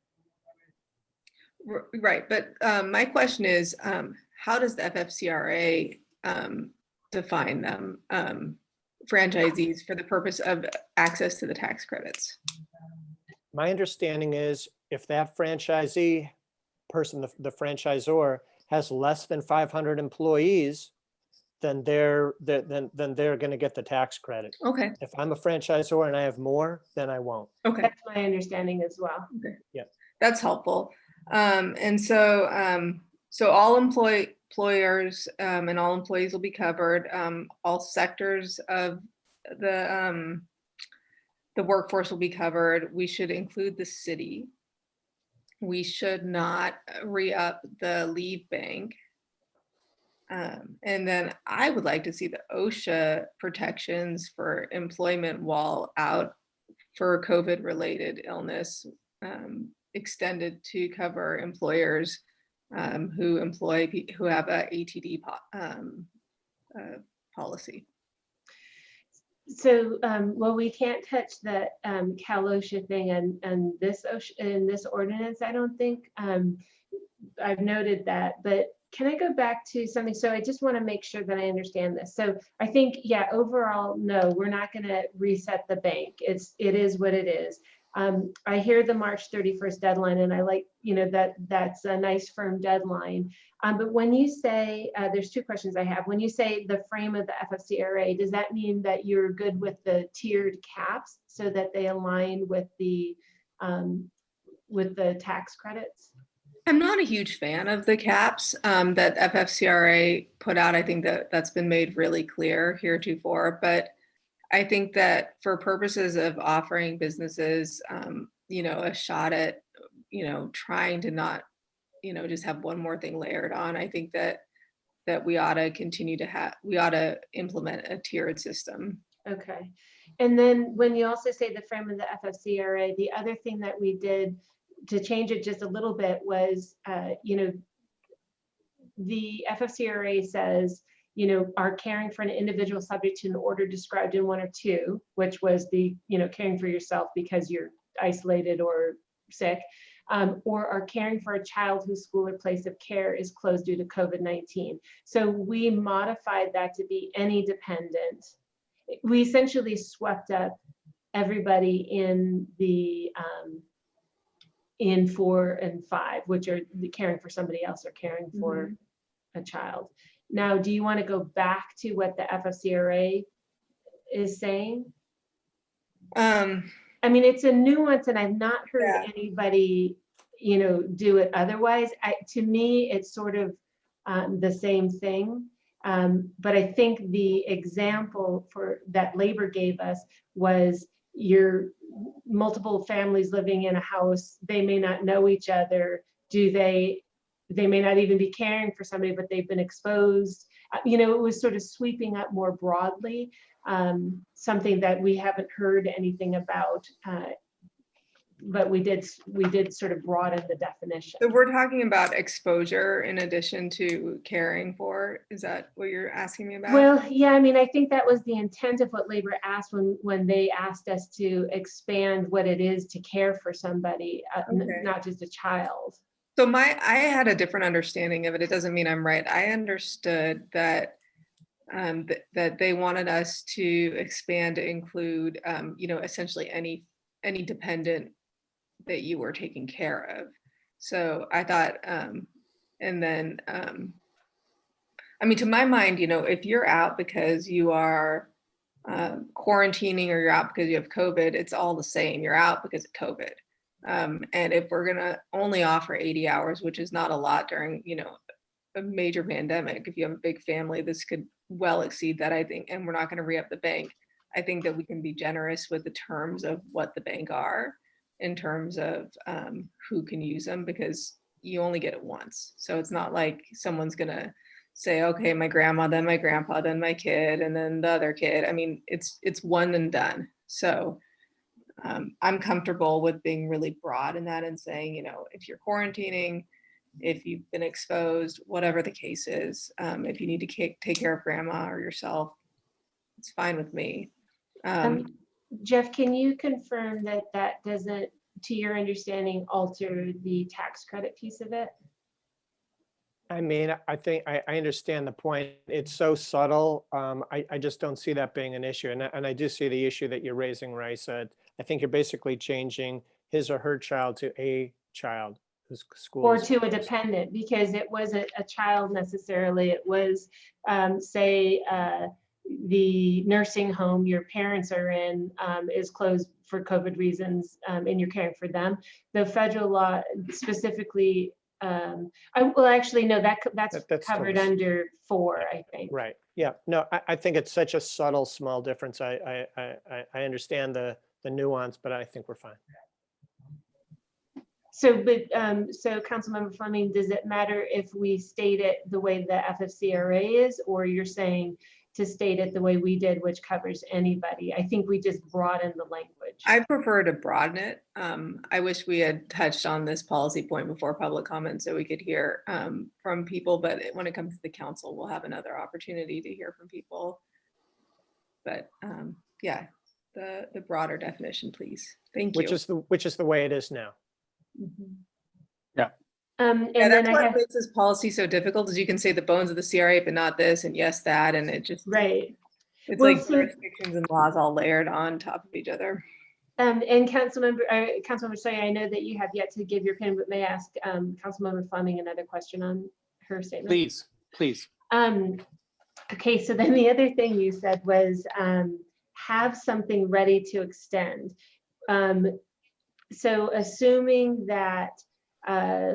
Speaker 5: right, but um, my question is, um, how does the FFCRA um, define them, um, franchisees, for the purpose of access to the tax credits?
Speaker 6: My understanding is if that franchisee person, the, the franchisor has less than 500 employees, then they're, they're- then, then they're going to get the tax credit.
Speaker 5: Okay,
Speaker 6: If I'm a franchisor and I have more, then I won't.
Speaker 5: okay.
Speaker 4: That's my understanding as well. Okay. Yeah.
Speaker 5: That's helpful. Um, and so, um, so all employ employers, um, and all employees will be covered, um, all sectors of the, um, the workforce will be covered. We should include the city. We should not re-up the leave bank. Um, and then I would like to see the OSHA protections for employment while out for COVID-related illness um, extended to cover employers um, who employ, who have a ATD po- um, uh, policy.
Speaker 4: So, um, well, we can't touch the, um, Cal thing and, and this in this ordinance, I don't think. Um, I've noted that, but can I go back to something? So I just want to make sure that I understand this. So I think, yeah, overall, no, we're not going to reset the bank. It's, it is what it is. Um, I hear the March 31st deadline and I like, you know, that that's a nice firm deadline. Um, but when you say, uh, there's two questions I have. When you say the frame of the FFCRA, does that mean that you're good with the tiered caps so that they align with the, um, with the tax credits?
Speaker 5: I'm not a huge fan of the caps um, that FFCRA put out. I think that that's been made really clear heretofore, but I think that for purposes of offering businesses, um, you know, a shot at, you know, trying to not, you know, just have one more thing layered on, I think that that we ought to continue to have, we ought to implement a tiered system.
Speaker 4: Okay. And then when you also say the frame of the FFCRA, the other thing that we did to change it just a little bit was, uh, you know, the FFCRA says, you know, are caring for an individual subject to an order described in one or two, which was the, you know, caring for yourself because you're isolated or sick, um, or are caring for a child whose school or place of care is closed due to COVID-19. So we modified that to be any dependent. We essentially swept up everybody in the um, in four and five, which are the caring for somebody else or caring for a child. Now, do you want to go back to what the FFCRA is saying?
Speaker 5: Um,
Speaker 4: I mean, it's a nuance and I've not heard
Speaker 5: Yeah.
Speaker 4: anybody, you know, do it otherwise. I, to me, it's sort of um, the same thing. Um, but I think the example for that labor gave us was your multiple families living in a house, they may not know each other. Do they, they may not even be caring for somebody, but they've been exposed. Uh, You know, it was sort of sweeping up more broadly um, something that we haven't heard anything about. uh, But we did, we did sort of broaden the definition.
Speaker 5: so we're talking about exposure in addition to caring for, is that what you're asking me about?
Speaker 4: Well, yeah, I mean, I think that was the intent of what labor asked when, when they asked us to expand what it is to care for somebody, uh,
Speaker 5: Okay.
Speaker 4: not just a child.
Speaker 5: So my, I had a different understanding of it. It doesn't mean I'm right. I understood that um, th- that they wanted us to expand to include, um, you know, essentially any, any dependent that you were taking care of. So I thought, um, and then, um, I mean, to my mind, you know, if you're out because you are um, quarantining or you're out because you have COVID, it's all the same. You're out because of COVID. Um, and if we're gonna only offer 80 hours, which is not a lot during, you know, a major pandemic, if you have a big family, this could well exceed that, I think, and we're not gonna re-up the bank. I think that we can be generous with the terms of what the bank are in terms of um, who can use them because you only get it once. So it's not like someone's gonna say, okay, my grandma, then my grandpa, then my kid, and then the other kid. I mean, it's it's one and done. So um, I'm comfortable with being really broad in that and saying, you know, if you're quarantining, if you've been exposed, whatever the case is, um, if you need to take care of grandma or yourself, it's fine with me. Um,
Speaker 4: Um, Jeff, can you confirm that that doesn't, to your understanding, alter the tax credit piece of it?
Speaker 6: I mean, I think, I, I understand the point. It's so subtle. Um, I, I just don't see that being an issue. And, I- and I do see the issue that you're raising, Raisa. I think you're basically changing his or her child to a child whose school.
Speaker 4: Or to a dependent, because it wasn't a child necessarily, it was, um, say, uh, the nursing home your parents are in, um, is closed for COVID reasons, um, and you're caring for them. The federal law specifically, um, I, well, actually, no, that, that's
Speaker 6: That- that's
Speaker 4: covered
Speaker 6: s-
Speaker 4: under four, I think.
Speaker 6: Right, yeah, no, I, I think it's such a subtle, small difference. I, I, I- I understand the, the nuance, but I think we're fine.
Speaker 4: So, but, um, so Councilmember Fleming, does it matter if we state it the way the FFCRA is, or you're saying to state it the way we did, which covers anybody? I think we just broaden the language.
Speaker 5: I prefer to broaden it. Um, I wish we had touched on this policy point before public comment so we could hear um, from people, but when it comes to the council, we'll have another opportunity to hear from people. But um, yeah, the, the broader definition, please. Thank you.
Speaker 6: Which is the, which is the way it is now.
Speaker 5: Mhm.
Speaker 4: Um,
Speaker 5: Yeah,
Speaker 4: and
Speaker 5: that's
Speaker 4: then I
Speaker 5: what
Speaker 4: have,
Speaker 5: makes this policy so difficult is you can say the bones of the CRA, but not this and yes, that, and it just,
Speaker 4: right,
Speaker 5: it's
Speaker 4: Well,
Speaker 5: like
Speaker 4: so-
Speaker 5: jurisdictions and laws all layered on top of each other.
Speaker 4: Um, and Councilmember, uh, Councilmember Sawyer, I know that you have yet to give your opinion, but may I ask, um, Councilmember Fleming another question on her statement?
Speaker 1: Please, please.
Speaker 4: Um, okay, so then the other thing you said was, um, have something ready to extend. Um, so assuming that, uh,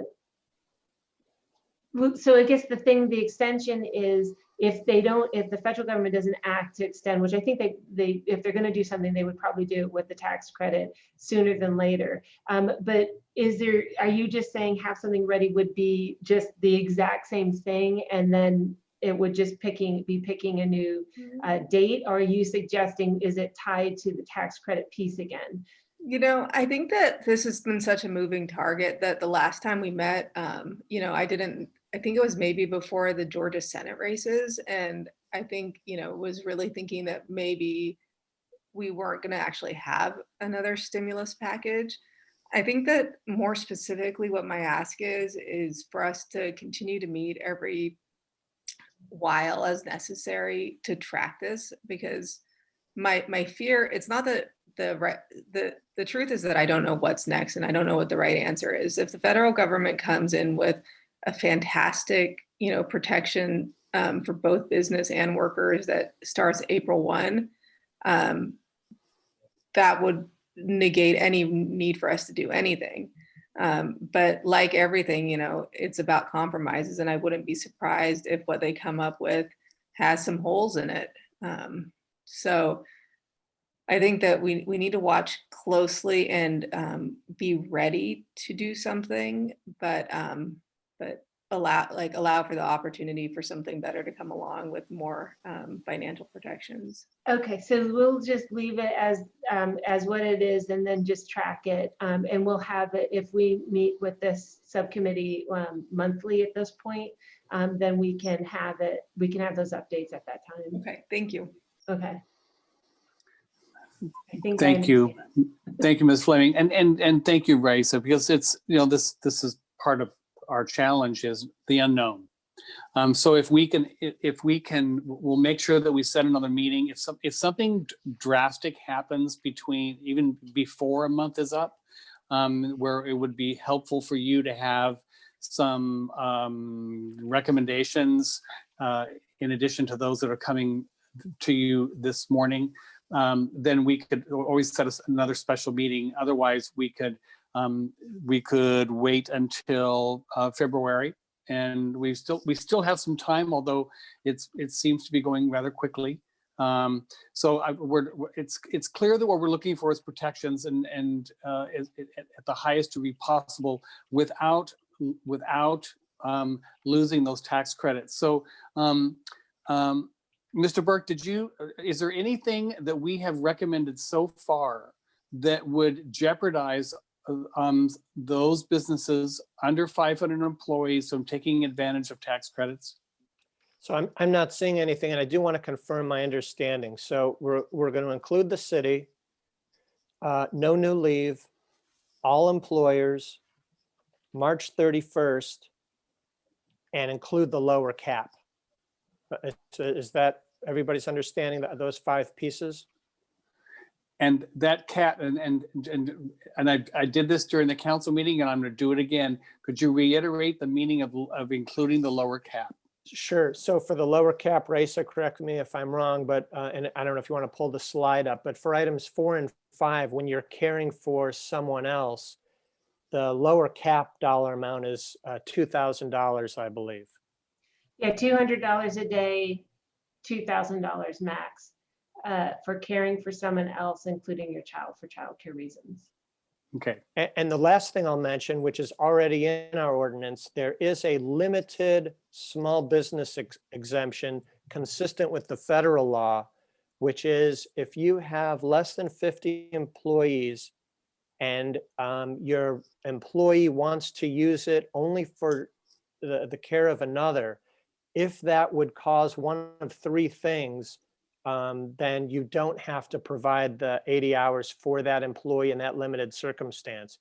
Speaker 4: so I guess the thing, the extension is if they don't, if the federal government doesn't act to extend, which I think they, they, if they're gonna do something, they would probably do it with the tax credit sooner than later. Um, but is there, are you just saying have something ready would be just the exact same thing and then it would just picking, be picking a new uh, date? Or are you suggesting, is it tied to the tax credit piece again?
Speaker 5: You know, I think that this has been such a moving target that the last time we met, um, you know, I didn't, I think it was maybe before the Georgia Senate races. And I think, you know, was really thinking that maybe we weren't going to actually have another stimulus package. I think that more specifically, what my ask is, is for us to continue to meet every while as necessary to track this because my my fear it's not that the right the the truth is that I don't know what's next and I don't know what the right answer is. If the federal government comes in with a fantastic, you know, protection um, for both business and workers that starts April 1, um, that would negate any need for us to do anything. Um, but like everything, you know, it's about compromises and I wouldn't be surprised if what they come up with has some holes in it. Um, so I think that we, we need to watch closely and um, be ready to do something, but um, but allow like allow for the opportunity for something better to come along with more um, financial protections.
Speaker 4: Okay, so we'll just leave it as, um, as what it is and then just track it. Um, and we'll have it, if we meet with this subcommittee, um, monthly at this point, um, then we can have it, we can have those updates at that time.
Speaker 5: Okay, thank you.
Speaker 4: Okay. I I
Speaker 1: Thank you. Thank you, Ms. Fleming. And, and, and thank you, Raisa, because it's, you know, this, this is part of our challenge is the unknown. Um, so if we can, if, we can, we'll make sure that we set another meeting. If some, if something drastic happens between, even before a month is up, um, where it would be helpful for you to have some, um, recommendations, uh, in addition to those that are coming to you this morning, um, then we could always set us another special meeting. Otherwise, we could um, we could wait until uh, February, and we still we still have some time, although it's it seems to be going rather quickly. Um, so I, we're, it's it's clear that what we're looking for is protections and and uh, at, the highest degree possible without without um, losing those tax credits. So um, um, Mr. Burke, did you, uh, is there anything that we have recommended so far that would jeopardize um, those businesses under 500 employees from taking advantage of tax credits?
Speaker 6: So I'm, I'm not seeing anything, and I do want to confirm my understanding. So we're, we're going to include the city, uh, no new leave, all employers, March 31st, and include the lower cap. Uh, is- Is that everybody's understanding that those five pieces?
Speaker 1: And that cat, and, and, and, and I, I did this during the council meeting and I'm gonna do it again. Could you reiterate the meaning of, of including the lower cap?
Speaker 6: Sure. So for the lower cap, Raisa, correct me if I'm wrong, but, uh, and I don't know if you want to pull the slide up, but for items four and five, when you're caring for someone else, the lower cap dollar amount is uh, $2,000, I believe.
Speaker 4: Yeah, two hundred dollars a day, two thousand dollars max, uh, for caring for someone else, including your child for childcare reasons.
Speaker 1: Okay,
Speaker 6: And the last thing I'll mention, which is already in our ordinance, there is a limited small business ex- exemption consistent with the federal law, which is if you have less than 50 employees and um, your employee wants to use it only for the, the care of another, if that would cause one of three things, um, then you don't have to provide the 80 hours for that employee in that limited circumstance.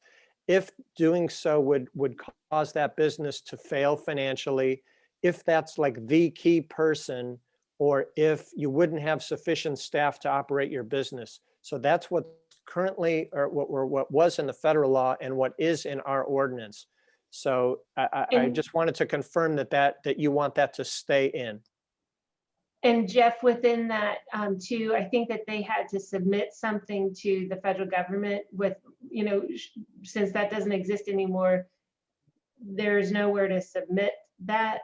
Speaker 6: If doing so would, would cause that business to fail financially, if that's like the key person, or if you wouldn't have sufficient staff to operate your business. So that's what's currently, or what, or what was in the federal law and what is in our ordinance. So I, I, I just wanted to confirm that that, that you want that to stay in.
Speaker 4: And Jeff, within that um, too, I think that they had to submit something to the federal government with, you know, since that doesn't exist anymore, there's nowhere to submit that.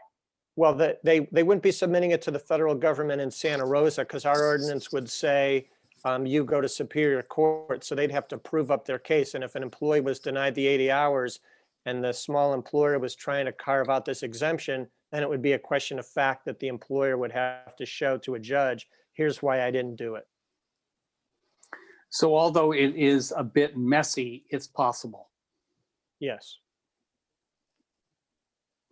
Speaker 6: Well, that they, they wouldn't be submitting it to the federal government in Santa Rosa because our ordinance would say um, you go to Superior Court, so they'd have to prove up their case. And if an employee was denied the 80 hours and the small employer was trying to carve out this exemption, then it would be a question of fact that the employer would have to show to a judge, here's why I didn't do it.
Speaker 1: So although it is a bit messy, it's possible.
Speaker 6: Yes.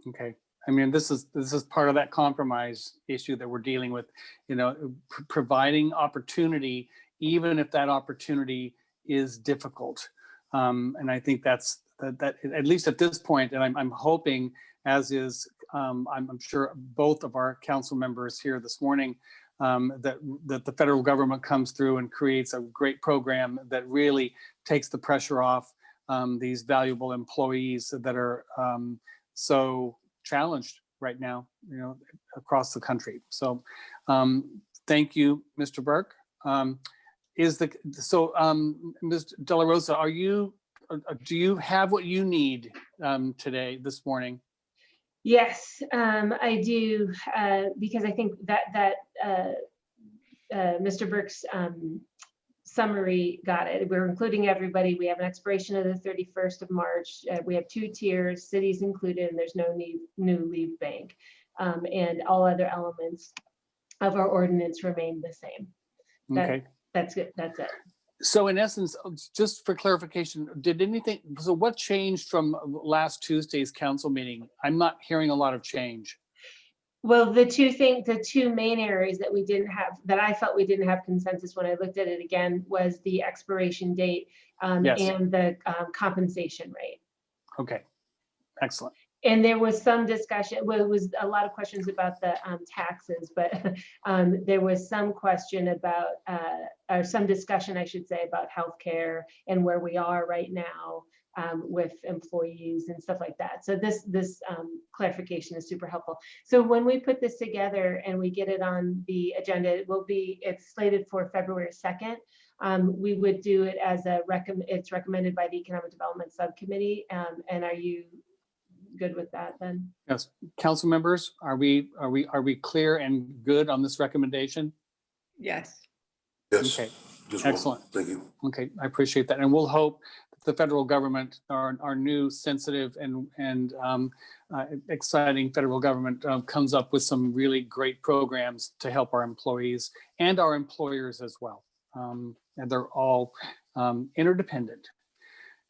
Speaker 1: Okay. I mean, this is, this is part of that compromise issue that we're dealing with, you know, pr- providing opportunity, even if that opportunity is difficult. Um, and I think that's, that, that, at least at this point, and I'm, I'm hoping, as is, um, I'm, I'm sure both of our council members here this morning, um, that, that the federal government comes through and creates a great program that really takes the pressure off um, these valuable employees that are um, so challenged right now, you know, across the country. So um, thank you, Mr. Burke. Um, is the, so Ms. De La Rosa, are you, do you have what you need um, today, this morning?
Speaker 4: Yes, um, I do, uh, because I think that, that, uh, uh, Mr. Burke's, um, summary got it. We're including everybody. We have an expiration of the thirty-first of March. Uh, we have two tiers, cities included, and there's no need, new leave bank. Um, and all other elements of our ordinance remain the same. That-
Speaker 1: Okay.
Speaker 4: That's it, that's it.
Speaker 1: So in essence, uh, just for clarification, did anything, so what changed from last Tuesday's council meeting? I'm not hearing a lot of change.
Speaker 4: Well, the two things, the two main areas that we didn't have, that I felt we didn't have consensus when I looked at it again was the expiration date um,
Speaker 1: Yes.
Speaker 4: and the um, compensation rate.
Speaker 1: Okay, excellent.
Speaker 4: And there was some discussion, well, it was a lot of questions about the um, taxes, but um, there was some question about, uh, or some discussion, I should say, about healthcare and where we are right now um, with employees and stuff like that. So this, this um, clarification is super helpful. So when we put this together and we get it on the agenda, it will be, it's slated for February 2nd. Um, we would do it as a recommend, it's recommended by the Economic Development Subcommittee. Um, and are you good with that then?
Speaker 1: Yes, council members, are we, are we, are we clear and good on this recommendation?
Speaker 5: Yes.
Speaker 2: Yes.
Speaker 1: Okay,
Speaker 2: just one.
Speaker 1: excellent.
Speaker 2: Thank you.
Speaker 1: Okay, I appreciate that. And we'll hope that the federal government, our, our new sensitive and, and um, uh, exciting federal government um, comes up with some really great programs to help our employees and our employers as well. Um, And they're all um, interdependent.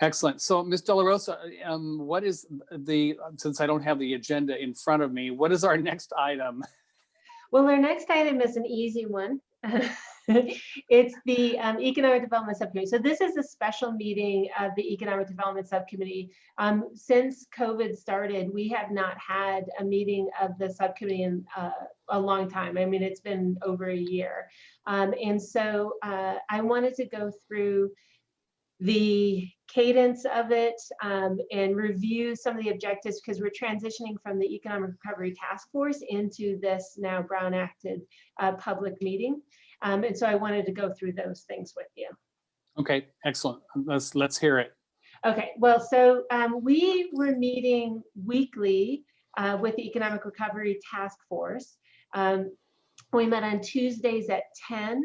Speaker 1: Excellent. So Ms. De La Rosa, um, what is the, since I don't have the agenda in front of me, what is our next item?
Speaker 4: Well, our next item is an easy one. It's the um, Economic Development Subcommittee. So this is a special meeting of the Economic Development Subcommittee. Um, Since COVID started, we have not had a meeting of the subcommittee in uh, a long time. I mean, it's been over a year. Um, And so uh, I wanted to go through the cadence of it um, and review some of the objectives because we're transitioning from the Economic Recovery Task Force into this now Brown acted uh, public meeting. Um, and so I wanted to go through those things with you.
Speaker 1: Okay, excellent. Let's, let's hear it.
Speaker 4: Okay, well, so um, we were meeting weekly uh, with the Economic Recovery Task Force. Um, we met on Tuesdays at 10.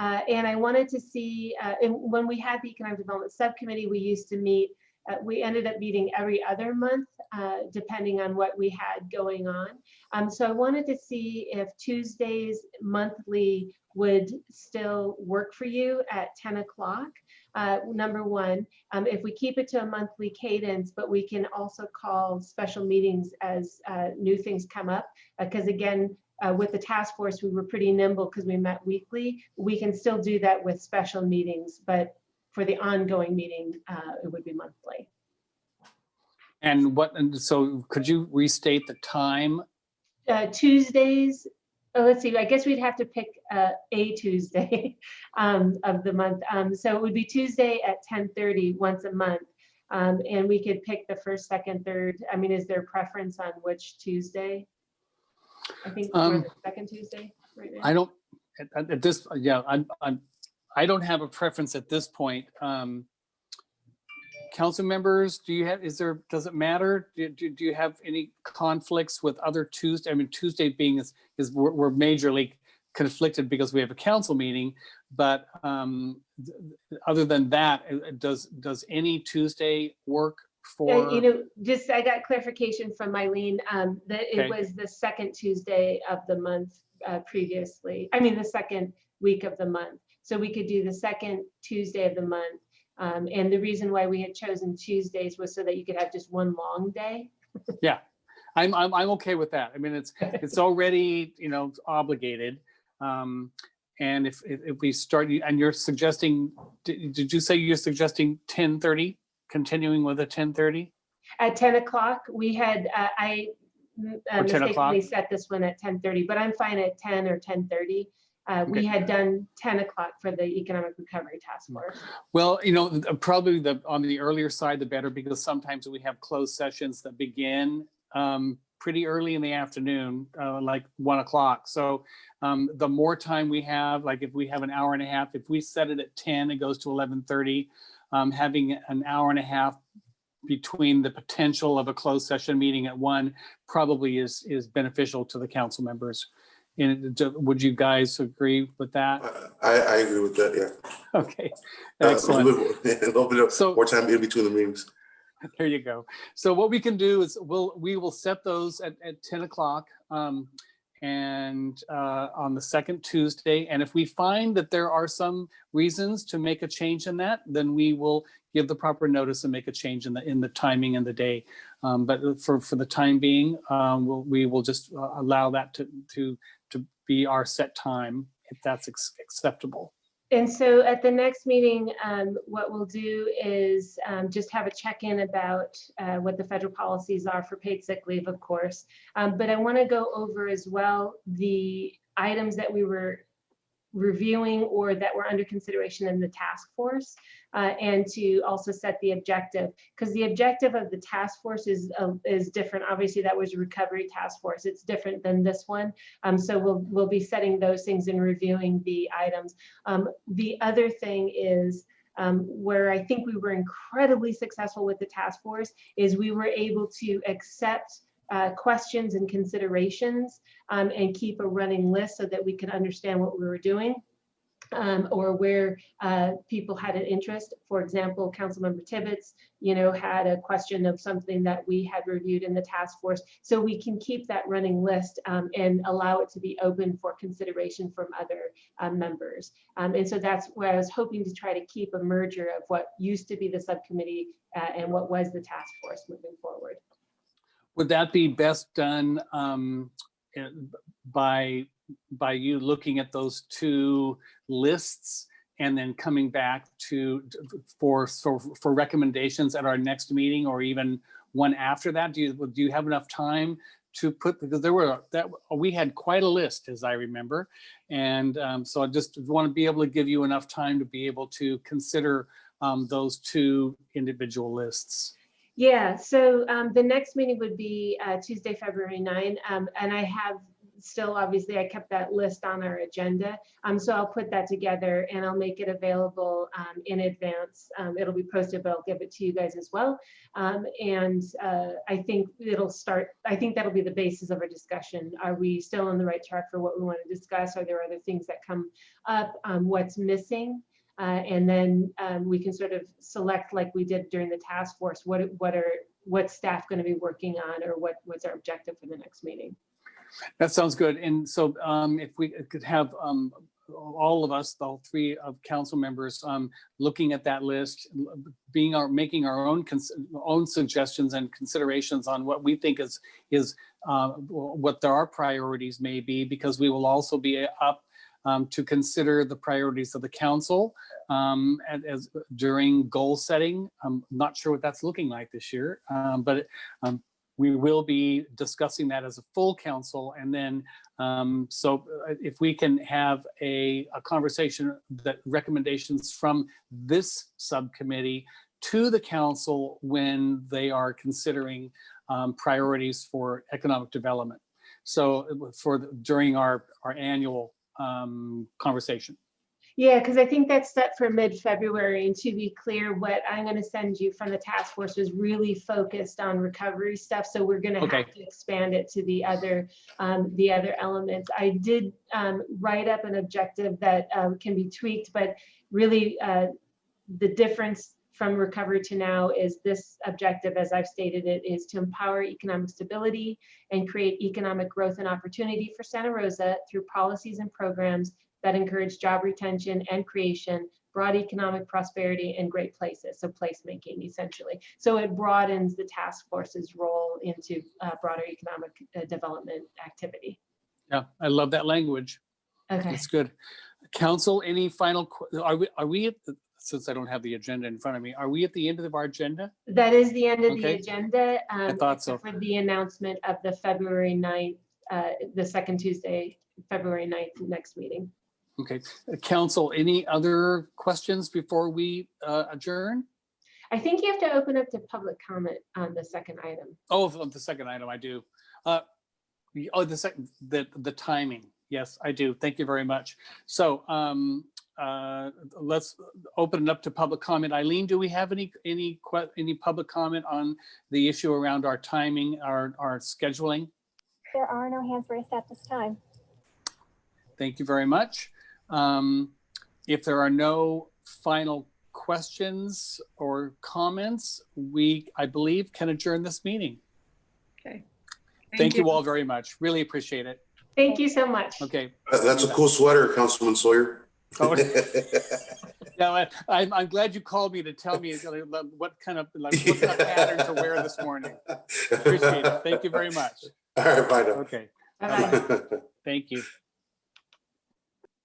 Speaker 4: Uh, and I wanted to see, uh, when we had the Economic Development Subcommittee, we used to meet, uh, we ended up meeting every other month, uh, depending on what we had going on. Um, so I wanted to see if Tuesdays monthly would still work for you at 10 o'clock. Uh, number one, um, if we keep it to a monthly cadence, but we can also call special meetings as uh, new things come up. Because again, uh, with the task force, we were pretty nimble because we met weekly. We can still do that with special meetings, but for the ongoing meeting, uh, it would be monthly.
Speaker 1: And what, and so could you restate the time?
Speaker 4: Uh, Tuesdays oh, let's see, I guess we'd have to pick uh, a Tuesday um, of the month. Um, So it would be Tuesday at 10:30 once a month. Um, And we could pick the first, second, third. I mean, is there preference on which Tuesday? I think we're
Speaker 1: Um,
Speaker 4: the second Tuesday right now.
Speaker 1: I don't, at, at- at this, yeah, I'm, I'm, I don't have a preference at this point. Um, Council members, do you have, is there, does it matter? Do, do, do you have any conflicts with other Tuesday? I mean, Tuesday being is, is we're, we're majorly conflicted because we have a council meeting. But um, th- th- other than that, uh, uh, does, does any Tuesday work
Speaker 4: Yeah,
Speaker 1: for?
Speaker 4: You know, just, I got clarification from Eileen, um, that
Speaker 1: Okay.
Speaker 4: it was the second Tuesday of the month uh, previously. I mean, the second week of the month. So we could do the second Tuesday of the month. Um, and the reason why we had chosen Tuesdays was so that you could have just one long day.
Speaker 1: Yeah I'm, I'm, I'm okay with that. I mean, it's, it's already, you know, obligated. Um, and if, if, if we start, and you're suggesting, did, did you say you're suggesting ten thirty, continuing with a ten thirty?
Speaker 4: At ten o'clock, we had, uh, I mm, uh,
Speaker 1: Or 10 o'clock?
Speaker 4: mistakenly set this one at ten thirty, but I'm fine at ten or ten thirty. Uh, we
Speaker 1: Okay.
Speaker 4: had done ten o'clock for the Economic Recovery Task Force.
Speaker 1: Well, you know, th- probably the, on the earlier side, the better, because sometimes we have closed sessions that begin um, pretty early in the afternoon, uh, like one o'clock. So um, the more time we have, like if we have an hour and a half, if we set it at ten, it goes to eleven thirty. Um, having an hour and a half between the potential of a closed session meeting at one probably is, is beneficial to the council members. And would you guys agree with that?
Speaker 2: I, I agree with that, yeah.
Speaker 1: Okay,
Speaker 2: Uh, A
Speaker 1: excellent.
Speaker 2: little bit- a little bit of
Speaker 1: So-
Speaker 2: more time in between the meetings.
Speaker 1: There you go. So what we can do is we'll, we will set those at, at 10 o'clock. um, And uh, on the second Tuesday, and if we find that there are some reasons to make a change in that, then we will give the proper notice and make a change in the, in the timing and the day. Um, But for, for the time being, um, we'll, we will just uh, allow that to, to, to be our set time, if that's acceptable.
Speaker 4: And so at the next meeting, um, what we'll do is um, just have a check-in about uh, what the federal policies are for paid sick leave, of course. Um, But I want to go over as well the items that we were reviewing or that were under consideration in the task force uh, and to also set the objective because the objective of the task force is uh, is different. Obviously, that was a recovery task force. It's different than this one. Um, so we'll we'll be setting those things and reviewing the items. Um, the other thing is um, where I think we were incredibly successful with the task force is we were able to accept uh, questions and considerations um, and keep a running list so that we could understand what we were doing um, or where uh, people had an interest. For example, Councilmember Tibbetts, you know, had a question of something that we had reviewed in the task force. So we can keep that running list um, and allow it to be open for consideration from other uh, members. Um, and so that's where I was hoping to try to keep a merger of what used to be the subcommittee uh, and what was the task force moving forward.
Speaker 1: Would that be best done um, eh, by, by you looking at those two lists and then coming back to, for, for for recommendations at our next meeting or even one after that? Do you, do you have enough time to put, because there were, that, we had quite a list, as I remember. And um, so I just want to be able to give you enough time to be able to consider um, those two individual lists.
Speaker 4: Yeah, so um, the next meeting would be uh, Tuesday, February 9. Um, and I have still, obviously, I kept that list on our agenda. Um, so I'll put that together and I'll make it available um, in advance. Um, it'll be posted, but I'll give it to you guys as well. Um, and uh, I think it'll start, I think that'll be the basis of our discussion. Are we still on the right track for what we want to discuss? Are there other things that come up? Um, what's missing? Uh, and then um, we can sort of select like we did during the task force, what, what are, what's staff going to be working on or what, what's our objective for the next meeting?
Speaker 1: That sounds good. And so um, if we could have um, all of us, all three of council members, um, looking at that list, being our, making our own, own suggestions and considerations on what we think is, is uh, what our priorities may be, because we will also be up um, to consider the priorities of the council um, and as during goal setting. I'm not sure what that's looking like this year, um, but um, we will be discussing that as a full council. And then, um, so uh, if we can have a, a conversation that recommendations from this subcommittee to the council when they are considering um, priorities for economic development. So uh, for, the- during our, our annual um, conversation.
Speaker 4: Yeah, because I think that's set for mid-February. And to be clear, what I'm going to send you from the task force was really focused on recovery stuff. So we're going to
Speaker 1: Okay.
Speaker 4: have to expand it to the other, um, the other elements. I did um, write up an objective that um, can be tweaked, but really uh, the difference from recovery to now is this objective, as I've stated it, is to empower economic stability and create economic growth and opportunity for Santa Rosa through policies and programs that encourage job retention and creation, broad economic prosperity, and great places. So placemaking essentially. So it broadens the task force's role into uh, broader economic uh, development activity.
Speaker 1: Yeah, I love that language.
Speaker 4: Okay.
Speaker 1: That's good. Council, any final, are we, are we, at the- since I don't have the agenda in front of me, are we at the end of our agenda?
Speaker 4: That is the end of the
Speaker 1: Okay.
Speaker 4: agenda. um,
Speaker 1: thought so.
Speaker 4: For the announcement of the February 9th, uh, the second Tuesday, February 9th, next meeting.
Speaker 1: Okay, Uh, council, any other questions before we uh, adjourn?
Speaker 4: I think you have to open up to public comment on the second item.
Speaker 1: Oh, of the second item, I do. Uh, the- Oh, the second, the, the timing. Yes, I do. Thank you very much. So um, uh, let's open it up to public comment. Eileen, do we have any, any, any public comment on the issue around our timing, our, our scheduling?
Speaker 3: There are no hands raised at this time.
Speaker 1: Thank you very much. Um, If there are no final questions or comments, we, I believe, can adjourn this meeting.
Speaker 5: Okay.
Speaker 1: Thank you all very much. Really appreciate it.
Speaker 4: Thank you so much.
Speaker 1: Okay.
Speaker 2: That- That's a cool sweater, Councilman Sawyer.
Speaker 1: Oh, Now, I- I'm, I'm glad you called me to tell me what kind of, like, what kind of pattern to wear this morning. Appreciate it. Thank you very much.
Speaker 2: All right, bye now.
Speaker 1: Okay,
Speaker 4: Bye-bye.
Speaker 1: thank you.